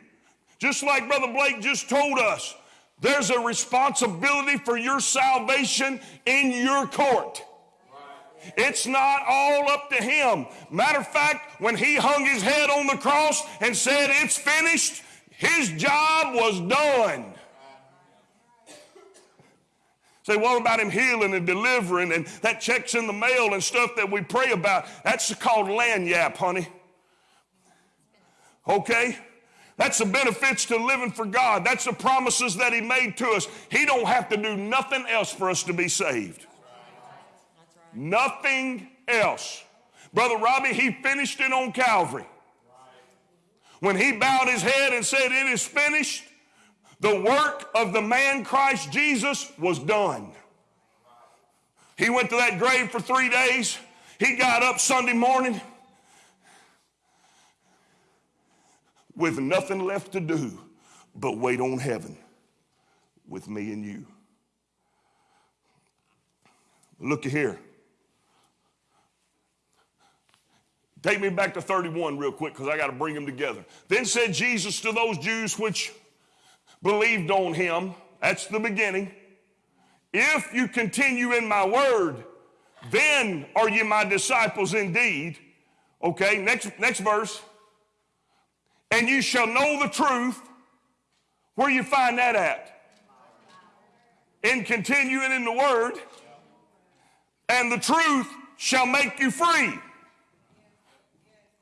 [SPEAKER 1] Just like Brother Blake just told us, there's a responsibility for your salvation in your court. It's not all up to him. Matter of fact, when he hung his head on the cross and said, It's finished, his job was done. Say, what about him healing and delivering and that checks in the mail and stuff that we pray about? That's called lagniappe, honey. Okay? That's the benefits to living for God. That's the promises that he made to us. He don't have to do nothing else for us to be saved. Nothing else. Brother Robbie, he finished it on Calvary. When he bowed his head and said, It is finished, the work of the man Christ Jesus was done. He went to that grave for three days. He got up Sunday morning with nothing left to do but wait on heaven with me and you. Look here. Take me back to 31 real quick because I got to bring them together. Then said Jesus to those Jews which believed on him, that's the beginning. If you continue in my word, then are you my disciples indeed. Okay, next, next verse. And you shall know the truth. Where you find that at? In continuing in the word. And the truth shall make you free.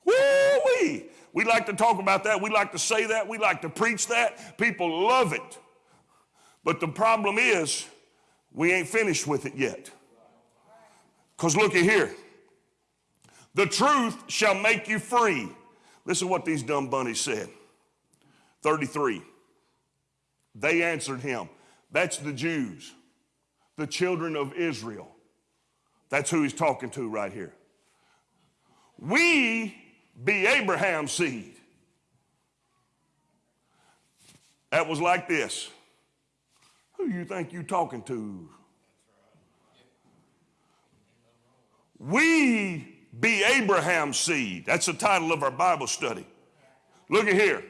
[SPEAKER 1] Woo-wee. We like to talk about that. We like to say that. We like to preach that. People love it. But the problem is, we ain't finished with it yet. Because look at here. The truth shall make you free. Listen to what these dumb bunnies said. 33. They answered him. That's the Jews, the children of Israel. That's who he's talking to right here. We be Abraham's seed. That was like this. Who you think you're talking to? We be Abraham's seed. That's the title of our Bible study. Look at here.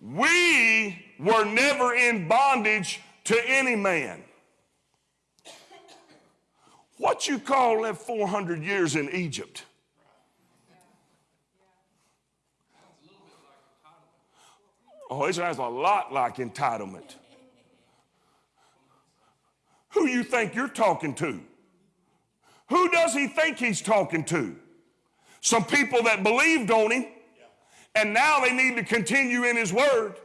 [SPEAKER 1] We were never in bondage to any man. What you call that 400 years in Egypt? Oh, it sounds a lot like entitlement. Who you think you're talking to? Who does he think he's talking to? Some people that believed on him, and now they need to continue in his word.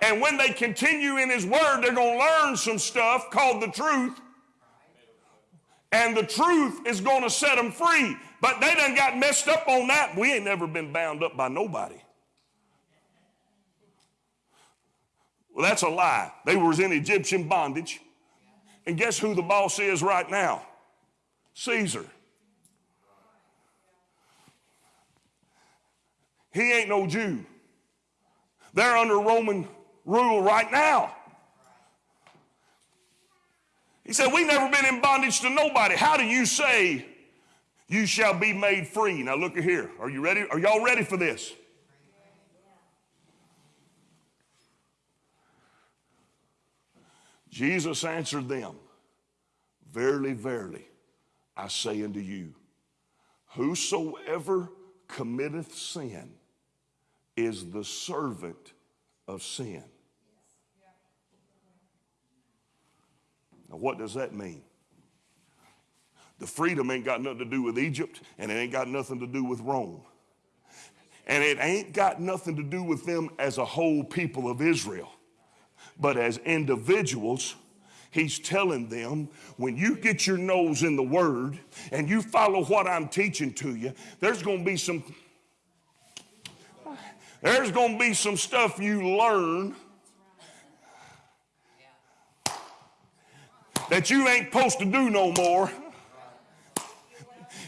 [SPEAKER 1] And when they continue in his word, they're going to learn some stuff called the truth. And the truth is going to set them free. But they done got messed up on that. We ain't never been bound up by nobody. Well, that's a lie. They was in Egyptian bondage. And guess who the boss is right now? Caesar. He ain't no Jew. They're under Roman rule right now. He said, We've never been in bondage to nobody. How do you say you shall be made free? Now look at here. Are you ready? Are y'all ready for this? Jesus answered them, Verily, verily, I say unto you, whosoever committeth sin is the servant of sin. Now, what does that mean? The freedom ain't got nothing to do with Egypt, and it ain't got nothing to do with Rome. And it ain't got nothing to do with them as a whole people of Israel. But as individuals, he's telling them when you get your nose in the word and you follow what I'm teaching to you, there's going to be some there's going to be some stuff you learn that you ain't supposed to do no more.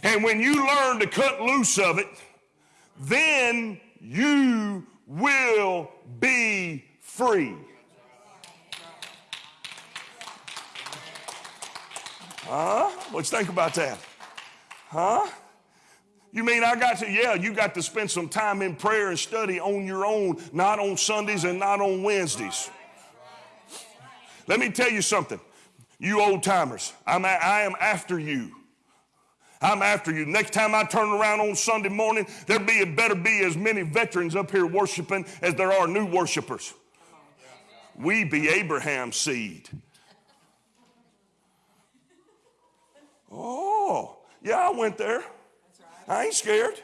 [SPEAKER 1] And when you learn to cut loose of it, then you will be free. Huh? What you think about that? Huh? You mean I got to, yeah, you got to spend some time in prayer and study on your own, not on Sundays and not on Wednesdays. Let me tell you something, you old timers, I'm a, I am after you. I'm after you. Next time I turn around on Sunday morning, there be better be as many veterans up here worshiping as there are new worshipers. We be Abraham's seed. Oh, yeah, I went there. I ain't scared.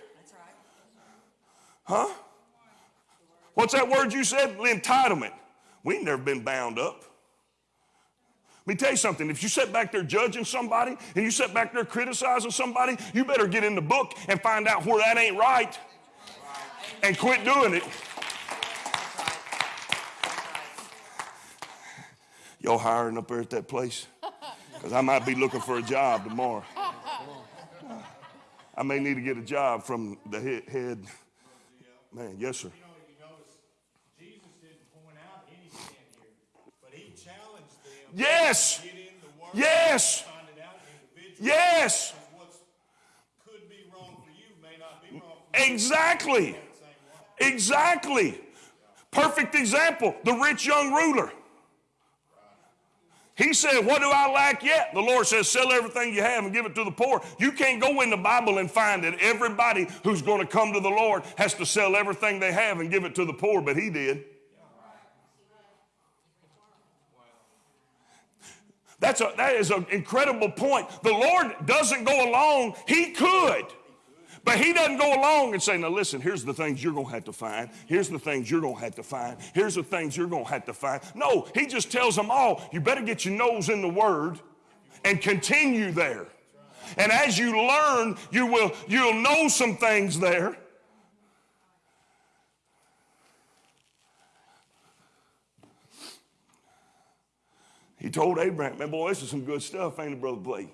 [SPEAKER 1] Huh? What's that word you said? Entitlement. We never been bound up. Let me tell you something. If you sit back there judging somebody and you sit back there criticizing somebody, you better get in the book and find out where that ain't right and quit doing it. Y'all hiring up there at that place? Because I might be looking for a job tomorrow. I may need to get a job from the head. Man, yes, sir. Yes. Yes. Yes. Exactly. Exactly. Perfect example the rich young ruler. He said, What do I lack yet? The Lord says, Sell everything you have and give it to the poor. You can't go in the Bible and find that everybody who's going to come to the Lord has to sell everything they have and give it to the poor, but he did. That's a, that is an incredible point. The Lord doesn't go along, He could. But he doesn't go along and say, now listen, here's the things you're going to have to find. Here's the things you're going to have to find. Here's the things you're going to have to find. No, he just tells them all, you better get your nose in the word and continue there. And as you learn, you will you'll know some things there. He told Abraham, man, boy, this is some good stuff, ain't it, Brother Blake?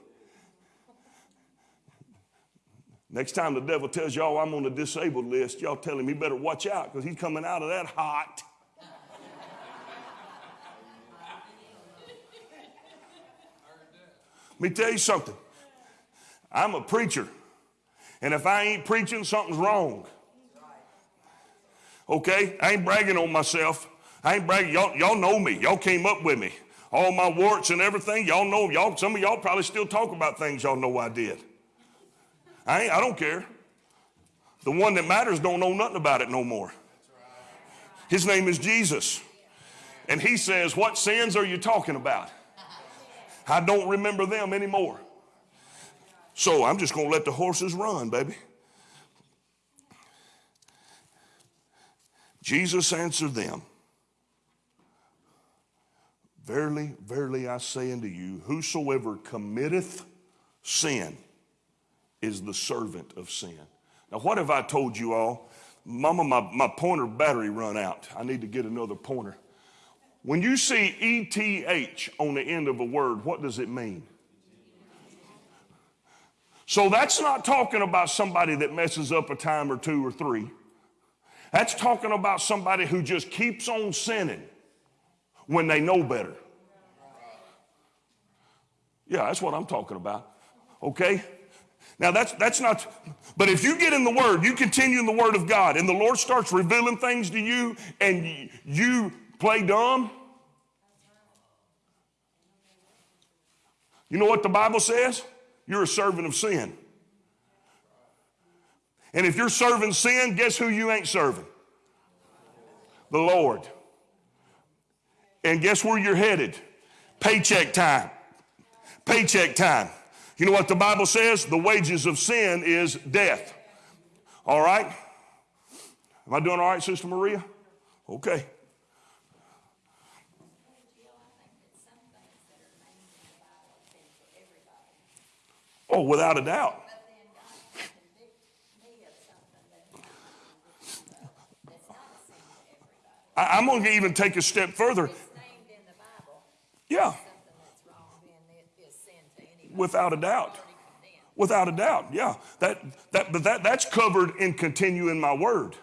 [SPEAKER 1] Next time the devil tells y'all I'm on the disabled list, y'all tell him he better watch out because he's coming out of that hot. (laughs) Let me tell you something. I'm a preacher. And if I ain't preaching, something's wrong. Okay? I ain't bragging on myself. I ain't bragging. Y'all, y'all know me. Y'all came up with me. All my warts and everything, y'all know. Y'all, some of y'all probably still talk about things y'all know I did. I, I don't care. The one that matters don't know nothing about it no more. His name is Jesus. And he says, What sins are you talking about? I don't remember them anymore. So I'm just going to let the horses run, baby. Jesus answered them, Verily, verily, I say unto you, whosoever committeth sin is the servant of sin. Now, what have I told you all? Mama, my, my pointer battery run out. I need to get another pointer. When you see ETH on the end of a word, what does it mean? So that's not talking about somebody that messes up a time or two or three. That's talking about somebody who just keeps on sinning when they know better. Yeah, that's what I'm talking about. Okay? Now that's that's not but if you get in the word, you continue in the word of God and the Lord starts revealing things to you and you play dumb, You know what the Bible says? You're a servant of sin. And if you're serving sin, guess who you ain't serving? The Lord. And guess where you're headed? Paycheck time. Paycheck time. You know what the Bible says? The wages of sin is death. All right? Am I doing all right, Sister Maria? Okay. Oh, without a doubt. I, am going to even take a step further. Yeah. Without a doubt. Without a doubt, yeah. That, that, but that, that's covered in continuing my word.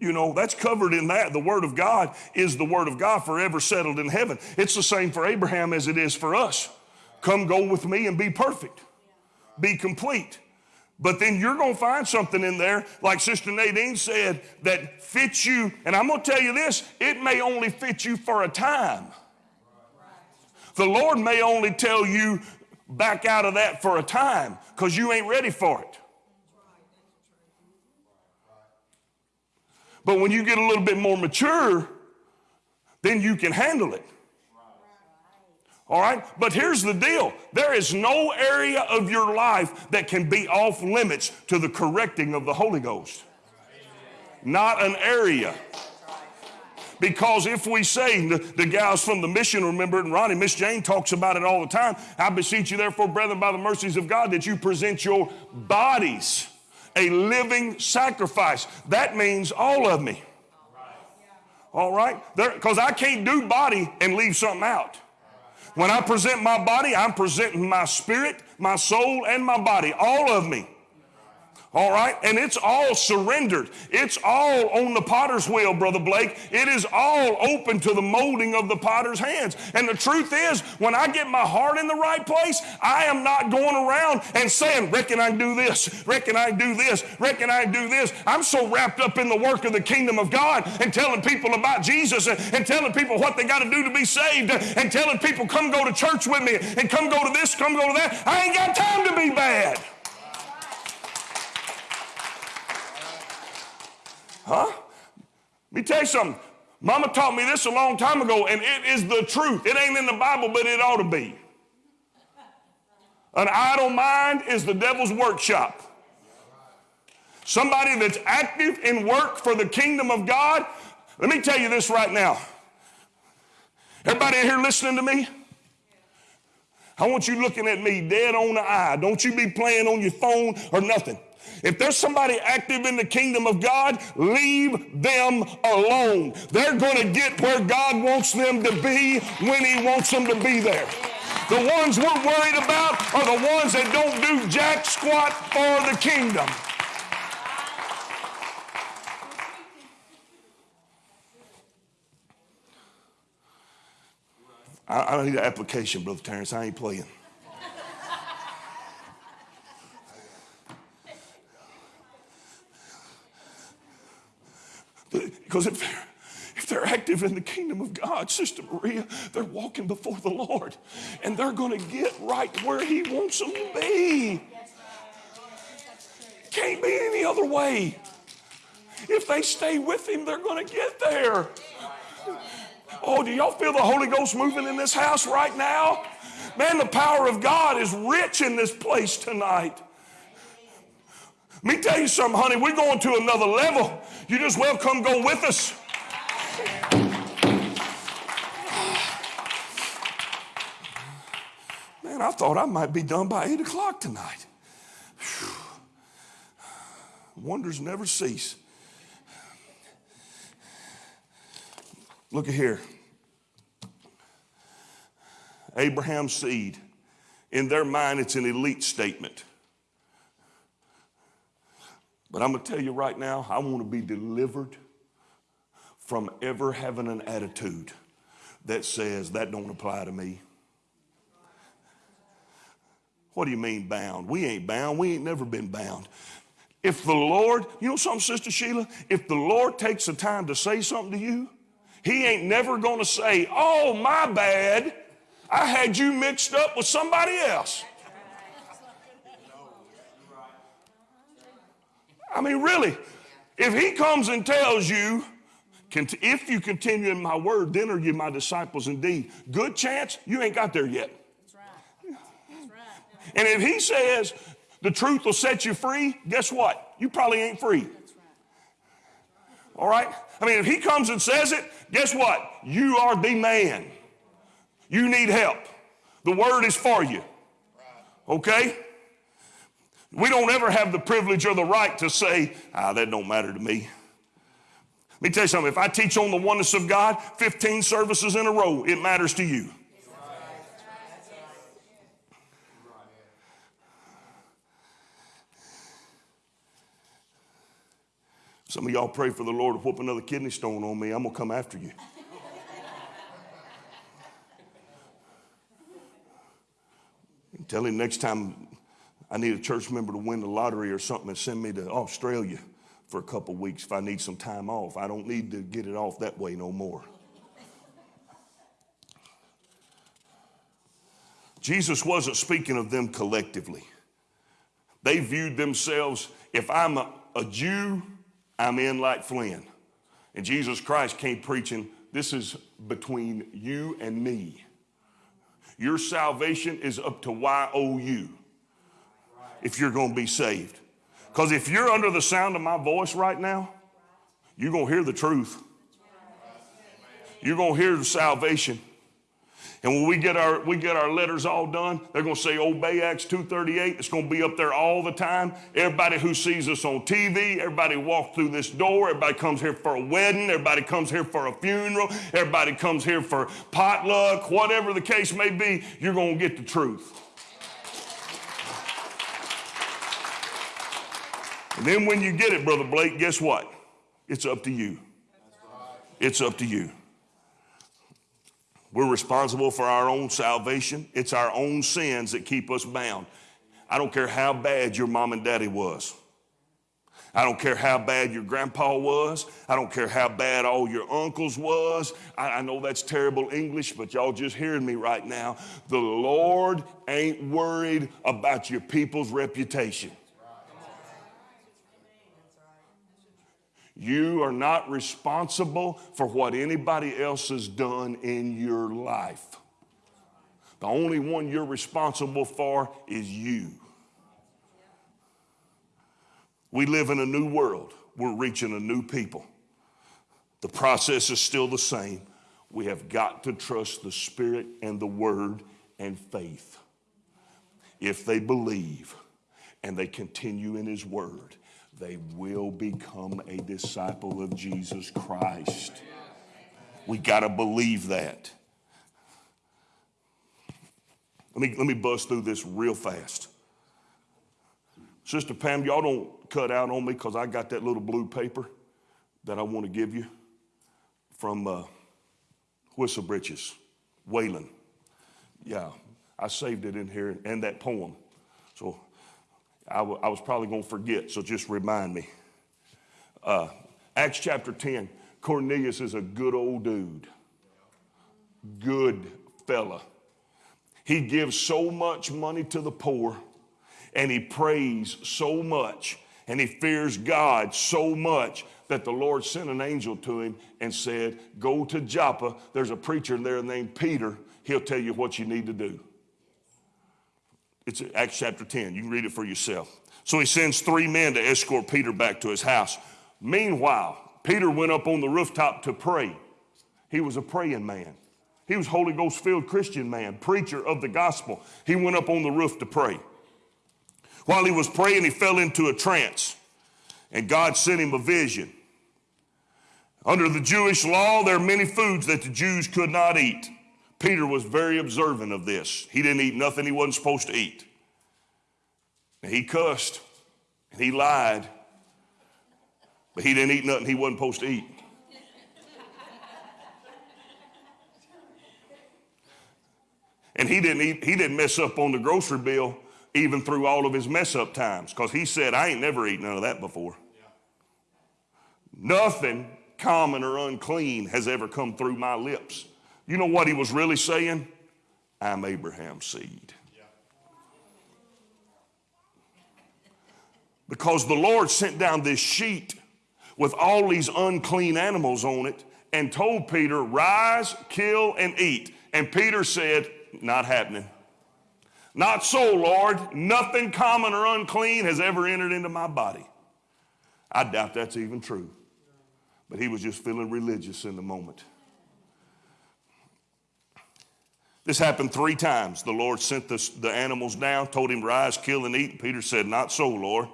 [SPEAKER 1] You know, that's covered in that. The word of God is the word of God forever settled in heaven. It's the same for Abraham as it is for us. Come go with me and be perfect be complete. But then you're going to find something in there, like Sister Nadine said, that fits you. And I'm going to tell you this it may only fit you for a time. The Lord may only tell you back out of that for a time because you ain't ready for it. But when you get a little bit more mature, then you can handle it. All right? But here's the deal there is no area of your life that can be off limits to the correcting of the Holy Ghost. Not an area. Because if we say, the, the gals from the mission remember it, and Ronnie, Miss Jane talks about it all the time. I beseech you, therefore, brethren, by the mercies of God, that you present your bodies a living sacrifice. That means all of me. All right? Because I can't do body and leave something out. When I present my body, I'm presenting my spirit, my soul, and my body, all of me. All right? And it's all surrendered. It's all on the potter's wheel, Brother Blake. It is all open to the molding of the potter's hands. And the truth is, when I get my heart in the right place, I am not going around and saying, reckon I do this, reckon I do this, reckon I do this. I'm so wrapped up in the work of the kingdom of God and telling people about Jesus and, and telling people what they got to do to be saved and telling people, come go to church with me and come go to this, come go to that. I ain't got time to be bad. Huh? Let me tell you something. Mama taught me this a long time ago, and it is the truth. It ain't in the Bible, but it ought to be. An idle mind is the devil's workshop. Somebody that's active in work for the kingdom of God. Let me tell you this right now. Everybody in here listening to me? I want you looking at me dead on the eye. Don't you be playing on your phone or nothing. If there's somebody active in the kingdom of God, leave them alone. They're going to get where God wants them to be when He wants them to be there. The ones we're worried about are the ones that don't do jack squat for the kingdom. I, I need an application, Brother Terrence. I ain't playing. Because if they're, if they're active in the kingdom of God, Sister Maria, they're walking before the Lord and they're going to get right where He wants them to be. Can't be any other way. If they stay with Him, they're going to get there. Oh, do y'all feel the Holy Ghost moving in this house right now? Man, the power of God is rich in this place tonight. Let me tell you something, honey. We're going to another level. You just well come go with us. Man, I thought I might be done by 8 o'clock tonight. Whew. Wonders never cease. Look at here. Abraham's seed, in their mind, it's an elite statement. But I'm going to tell you right now, I want to be delivered from ever having an attitude that says that don't apply to me. What do you mean bound? We ain't bound. We ain't never been bound. If the Lord, you know something, Sister Sheila? If the Lord takes the time to say something to you, He ain't never going to say, Oh, my bad. I had you mixed up with somebody else. I mean, really, if He comes and tells you, if you continue in my word, then are you my disciples indeed. Good chance you ain't got there yet. That's right. That's right. And if he says the truth will set you free, guess what? You probably ain't free. All right? I mean, if he comes and says it, guess what? You are the man. You need help. The word is for you. Okay? We don't ever have the privilege or the right to say, ah, that don't matter to me. Let me tell you something. If I teach on the oneness of God 15 services in a row, it matters to you. Some of y'all pray for the Lord to whoop another kidney stone on me. I'm going to come after you. Tell him next time I need a church member to win the lottery or something and send me to Australia for a couple weeks if I need some time off. I don't need to get it off that way no more. Jesus wasn't speaking of them collectively. They viewed themselves, if I'm a, a Jew, I'm in like Flynn. And Jesus Christ came preaching, this is between you and me. Your salvation is up to YOU if you're going to be saved. Because if you're under the sound of my voice right now, you're going to hear the truth. You're going to hear the salvation. And when we get our we get our letters all done, they're going to say obey Acts 238. It's going to be up there all the time. Everybody who sees us on TV, everybody walks through this door, everybody comes here for a wedding, everybody comes here for a funeral, everybody comes here for potluck, whatever the case may be, you're going to get the truth. And then when you get it, Brother Blake, guess what? It's up to you. It's up to you. We're responsible for our own salvation. It's our own sins that keep us bound. I don't care how bad your mom and daddy was. I don't care how bad your grandpa was. I don't care how bad all your uncles was. I, I, know that's terrible English, but y'all just hearing me right now. The Lord ain't worried about your people's reputation. You are not responsible for what anybody else has done in your life. The only one you're responsible for is you. We live in a new world. We're reaching a new people. The process is still the same. We have got to trust the Spirit and the Word and faith. If they believe and they continue in His Word, they will become a disciple of Jesus Christ. We got to believe that. Let me, let me buzz through this real fast. Sister Pam, y'all don't cut out on me because I got that little blue paper that I want to give you from uh, Whistle Britches, Waylon. Yeah, I saved it in here and that poem. So I, was probably going to forget, so just remind me. Uh, Acts chapter 10 Cornelius is a good old dude, good fella. He gives so much money to the poor, and he prays so much, and he fears God so much that the Lord sent an angel to him and said, Go to Joppa. There's a preacher there named Peter. He'll tell you what you need to do. It's Acts chapter 10. You can read it for yourself. So he sends three men to escort Peter back to his house. Meanwhile, Peter went up on the rooftop to pray. He was a praying man. He was Holy Ghost filled Christian man, preacher of the gospel. He went up on the roof to pray. While he was praying, he fell into a trance, and God sent him a vision. Under the Jewish law, there are many foods that the Jews could not eat Peter was very observant of this. He didn't eat nothing he wasn't supposed to eat. And he cussed and he lied, but he didn't eat nothing he wasn't supposed to eat. And he didn't eat, he didn't mess up on the grocery bill even through all of his mess up times because he said, I ain't never eaten none of that before. Nothing common or unclean has ever come through my lips. You know what he was really saying? I'm Abraham's seed. Because the Lord sent down this sheet with all these unclean animals on it and told Peter, Rise, kill, and eat. And Peter said, Not happening. Not so, Lord. Nothing common or unclean has ever entered into my body. I doubt that's even true. But he was just feeling religious in the moment. This happened three times. The Lord sent the, the animals down, told him, Rise, kill, and eat. And Peter said, Not so, Lord.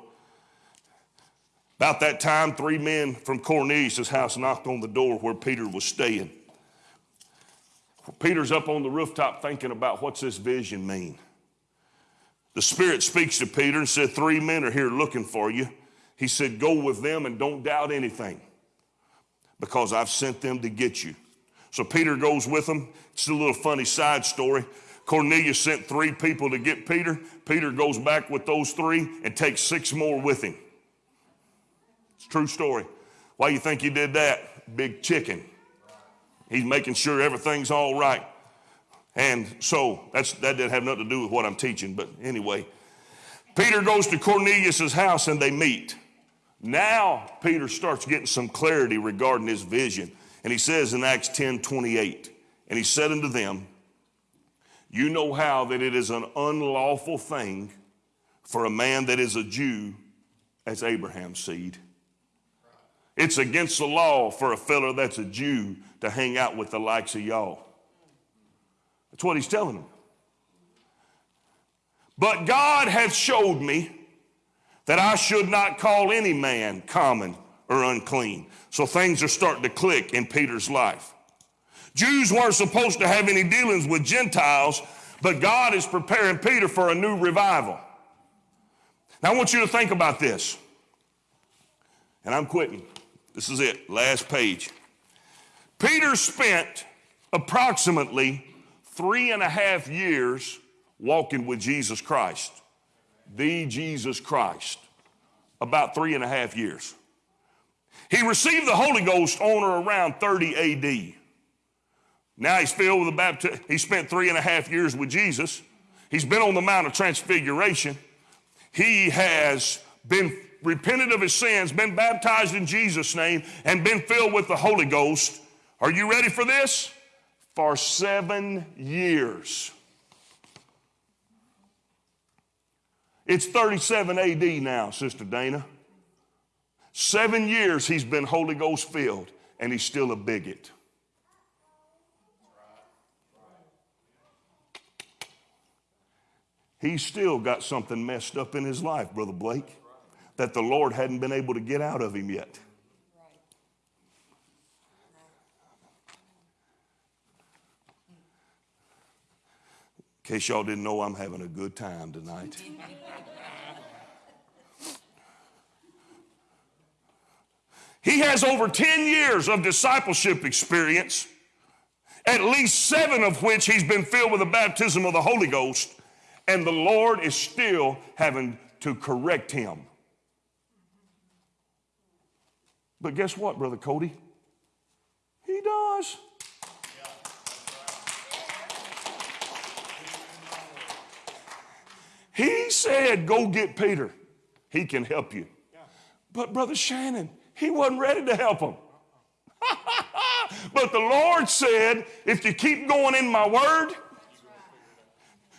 [SPEAKER 1] About that time, three men from Cornelius' house knocked on the door where Peter was staying. Peter's up on the rooftop thinking about what's this vision mean. The Spirit speaks to Peter and said, Three men are here looking for you. He said, Go with them and don't doubt anything because I've sent them to get you. So Peter goes with them. It's a little funny side story. Cornelius sent three people to get Peter. Peter goes back with those three and takes six more with him. It's true story. Why you think he did that? Big chicken. He's making sure everything's all right. And so that's, that didn't have nothing to do with what I'm teaching, but anyway. Peter goes to Cornelius' house and they meet. Now Peter starts getting some clarity regarding his vision. And he says in Acts 10 28, and he said unto them, You know how that it is an unlawful thing for a man that is a Jew as Abraham's seed. It's against the law for a fellow that's a Jew to hang out with the likes of y'all. That's what he's telling them. But God hath showed me that I should not call any man common or unclean. So things are starting to click in Peter's life. Jews weren't supposed to have any dealings with Gentiles, but God is preparing Peter for a new revival. Now I want you to think about this. And I'm quitting. This is it, last page. Peter spent approximately three and a half years walking with Jesus Christ, the Jesus Christ, about three and a half years. He received the Holy Ghost on or around 30 AD. Now he's filled with the baptism. He spent three and a half years with Jesus. He's been on the Mount of Transfiguration. He has been repented of his sins, been baptized in Jesus' name, and been filled with the Holy Ghost. Are you ready for this? For seven years. It's 37 AD now, Sister Dana. Seven years he's been Holy Ghost filled, and he's still a bigot. He's still got something messed up in his life, Brother Blake, that the Lord hadn't been able to get out of him yet. In case y'all didn't know, I'm having a good time tonight. (laughs) he has over 10 years of discipleship experience, at least seven of which he's been filled with the baptism of the Holy Ghost, and the Lord is still having to correct him. But guess what, Brother Cody? He does. He said, Go get Peter. He can help you. But Brother Shannon, he wasn't ready to help him. (laughs) but the Lord said, If you keep going in my word,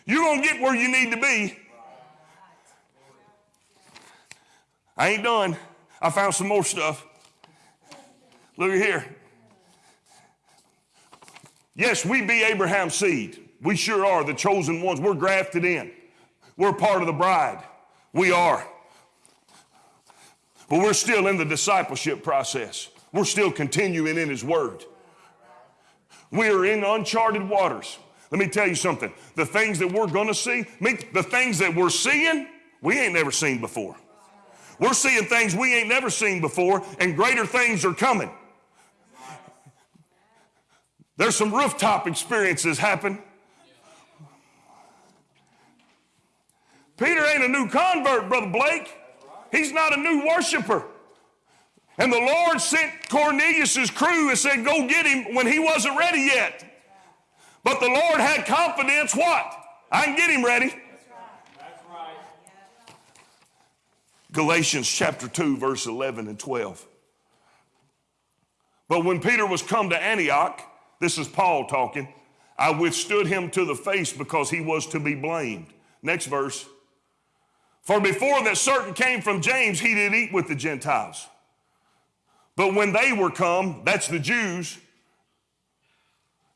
[SPEAKER 1] you're going to get where you need to be. I ain't done. I found some more stuff. Look here. Yes, we be Abraham's seed. We sure are the chosen ones. We're grafted in. We're part of the bride. We are. But we're still in the discipleship process. We're still continuing in His Word. We are in uncharted waters. Let me tell you something. The things that we're going to see, the things that we're seeing, we ain't never seen before. We're seeing things we ain't never seen before, and greater things are coming. There's some rooftop experiences happen. Peter ain't a new convert, Brother Blake. He's not a new worshiper. And the Lord sent Cornelius' crew and said, Go get him when he wasn't ready yet. But the Lord had confidence what? I can get him ready. Galatians chapter 2, verse 11 and 12. But when Peter was come to Antioch, this is Paul talking, I withstood him to the face because he was to be blamed. Next verse. For before that certain came from James, he did eat with the Gentiles. But when they were come, that's the Jews,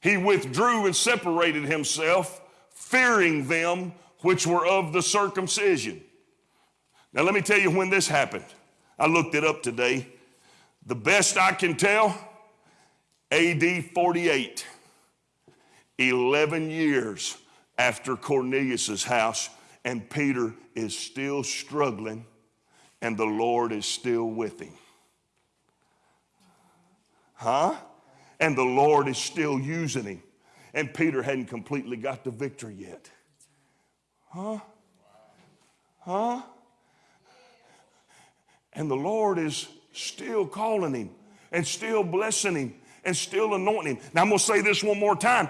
[SPEAKER 1] he withdrew and separated himself, fearing them which were of the circumcision. Now, let me tell you when this happened. I looked it up today. The best I can tell, AD 48, 11 years after Cornelius' house, and Peter is still struggling, and the Lord is still with him. Huh? And the Lord is still using him. And Peter hadn't completely got the victory yet. Huh? Huh? And the Lord is still calling him and still blessing him and still anointing him. Now I'm going to say this one more time.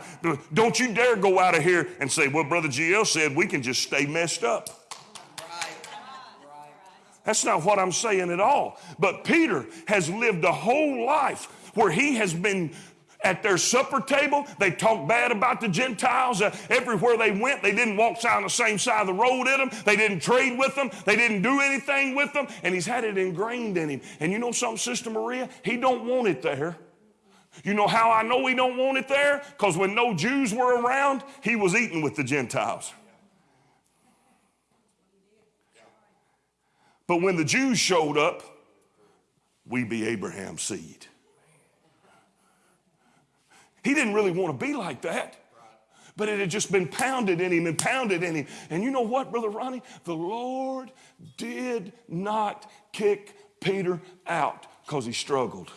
[SPEAKER 1] Don't you dare go out of here and say, well, Brother GL said we can just stay messed up. That's not what I'm saying at all. But Peter has lived a whole life where he has been at their supper table. They talked bad about the Gentiles. Uh, everywhere they went, they didn't walk on the same side of the road with them. They didn't trade with them. They didn't do anything with them. And he's had it ingrained in him. And you know something, Sister Maria? He don't want it there. You know how I know he don't want it there? Because when no Jews were around, he was eating with the Gentiles. But when the Jews showed up, we be Abraham's seed. He didn't really want to be like that. But it had just been pounded in him and pounded in him. And you know what, Brother Ronnie? The Lord did not kick Peter out because he struggled.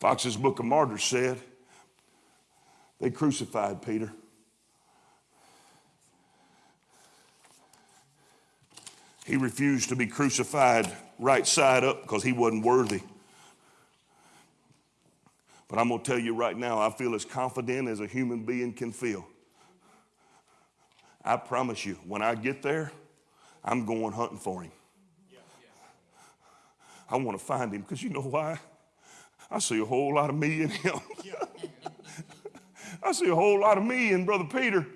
[SPEAKER 1] Fox's Book of Martyrs said they crucified Peter. He refused to be crucified right side up because he wasn't worthy. But I'm going to tell you right now, I feel as confident as a human being can feel. I promise you, when I get there, I'm going hunting for him. I want to find him because you know why? I see a whole lot of me in him. (laughs) I see a whole lot of me in Brother Peter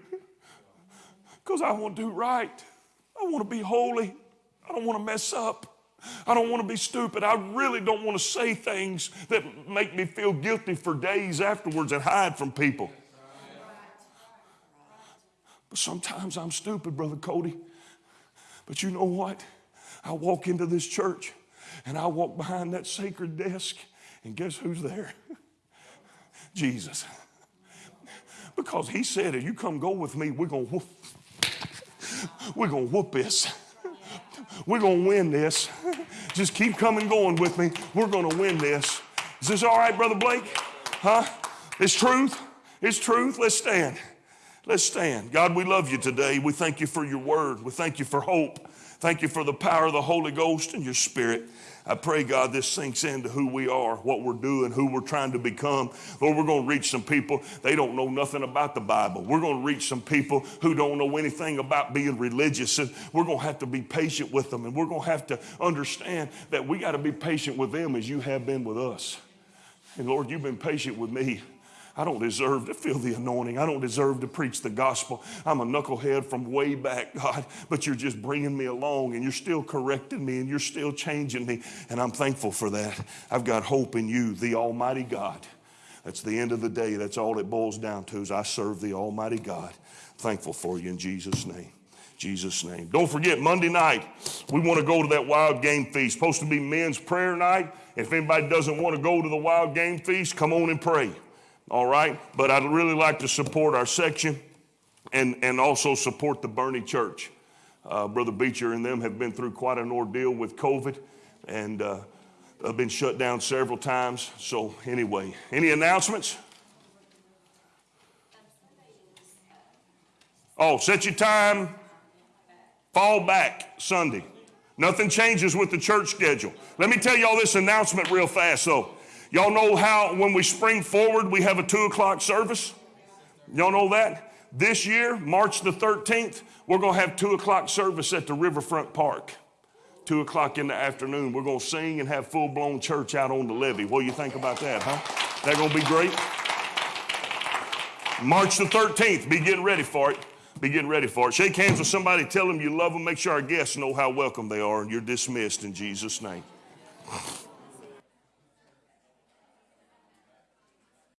[SPEAKER 1] because I want to do right. I want to be holy. I don't want to mess up. I don't want to be stupid. I really don't want to say things that make me feel guilty for days afterwards and hide from people. But sometimes I'm stupid, Brother Cody. But you know what? I walk into this church and I walk behind that sacred desk, and guess who's there? (laughs) Jesus. Because he said, if you come go with me, we're going to whoop. We're going to whoop this. We're going to win this. Just keep coming going with me. We're going to win this. Is this all right, Brother Blake? Huh? It's truth. It's truth. Let's stand. Let's stand. God, we love you today. We thank you for your word. We thank you for hope. Thank you for the power of the Holy Ghost and your spirit. I pray, God, this sinks into who we are, what we're doing, who we're trying to become. Lord, we're going to reach some people, they don't know nothing about the Bible. We're going to reach some people who don't know anything about being religious. And we're going to have to be patient with them. And we're going to have to understand that we got to be patient with them as you have been with us. And Lord, you've been patient with me. I don't deserve to feel the anointing. I don't deserve to preach the gospel. I'm a knucklehead from way back, God, but you're just bringing me along and you're still correcting me and you're still changing me. And I'm thankful for that. I've got hope in you, the Almighty God. That's the end of the day. That's all it boils down to is I serve the Almighty God. Thankful for you in Jesus' name. Jesus' name. Don't forget, Monday night, we want to go to that wild game feast. Supposed to be men's prayer night. If anybody doesn't want to go to the wild game feast, come on and pray. All right? But I'd really like to support our section and, and also support the Bernie Church. Uh, Brother Beecher and them have been through quite an ordeal with COVID and uh, have been shut down several times. So, anyway, any announcements? Oh, set your time, fall back Sunday. Nothing changes with the church schedule. Let me tell y'all this announcement real fast though. Y'all know how when we spring forward, we have a two o'clock service? Y'all know that? This year, March the 13th, we're going to have two o'clock service at the Riverfront Park. Two o'clock in the afternoon. We're going to sing and have full blown church out on the levee. What do you think about that, huh? That going to be great? March the 13th. Be getting ready for it. Be getting ready for it. Shake hands with somebody, tell them you love them. Make sure our guests know how welcome they are, and you're dismissed in Jesus' name.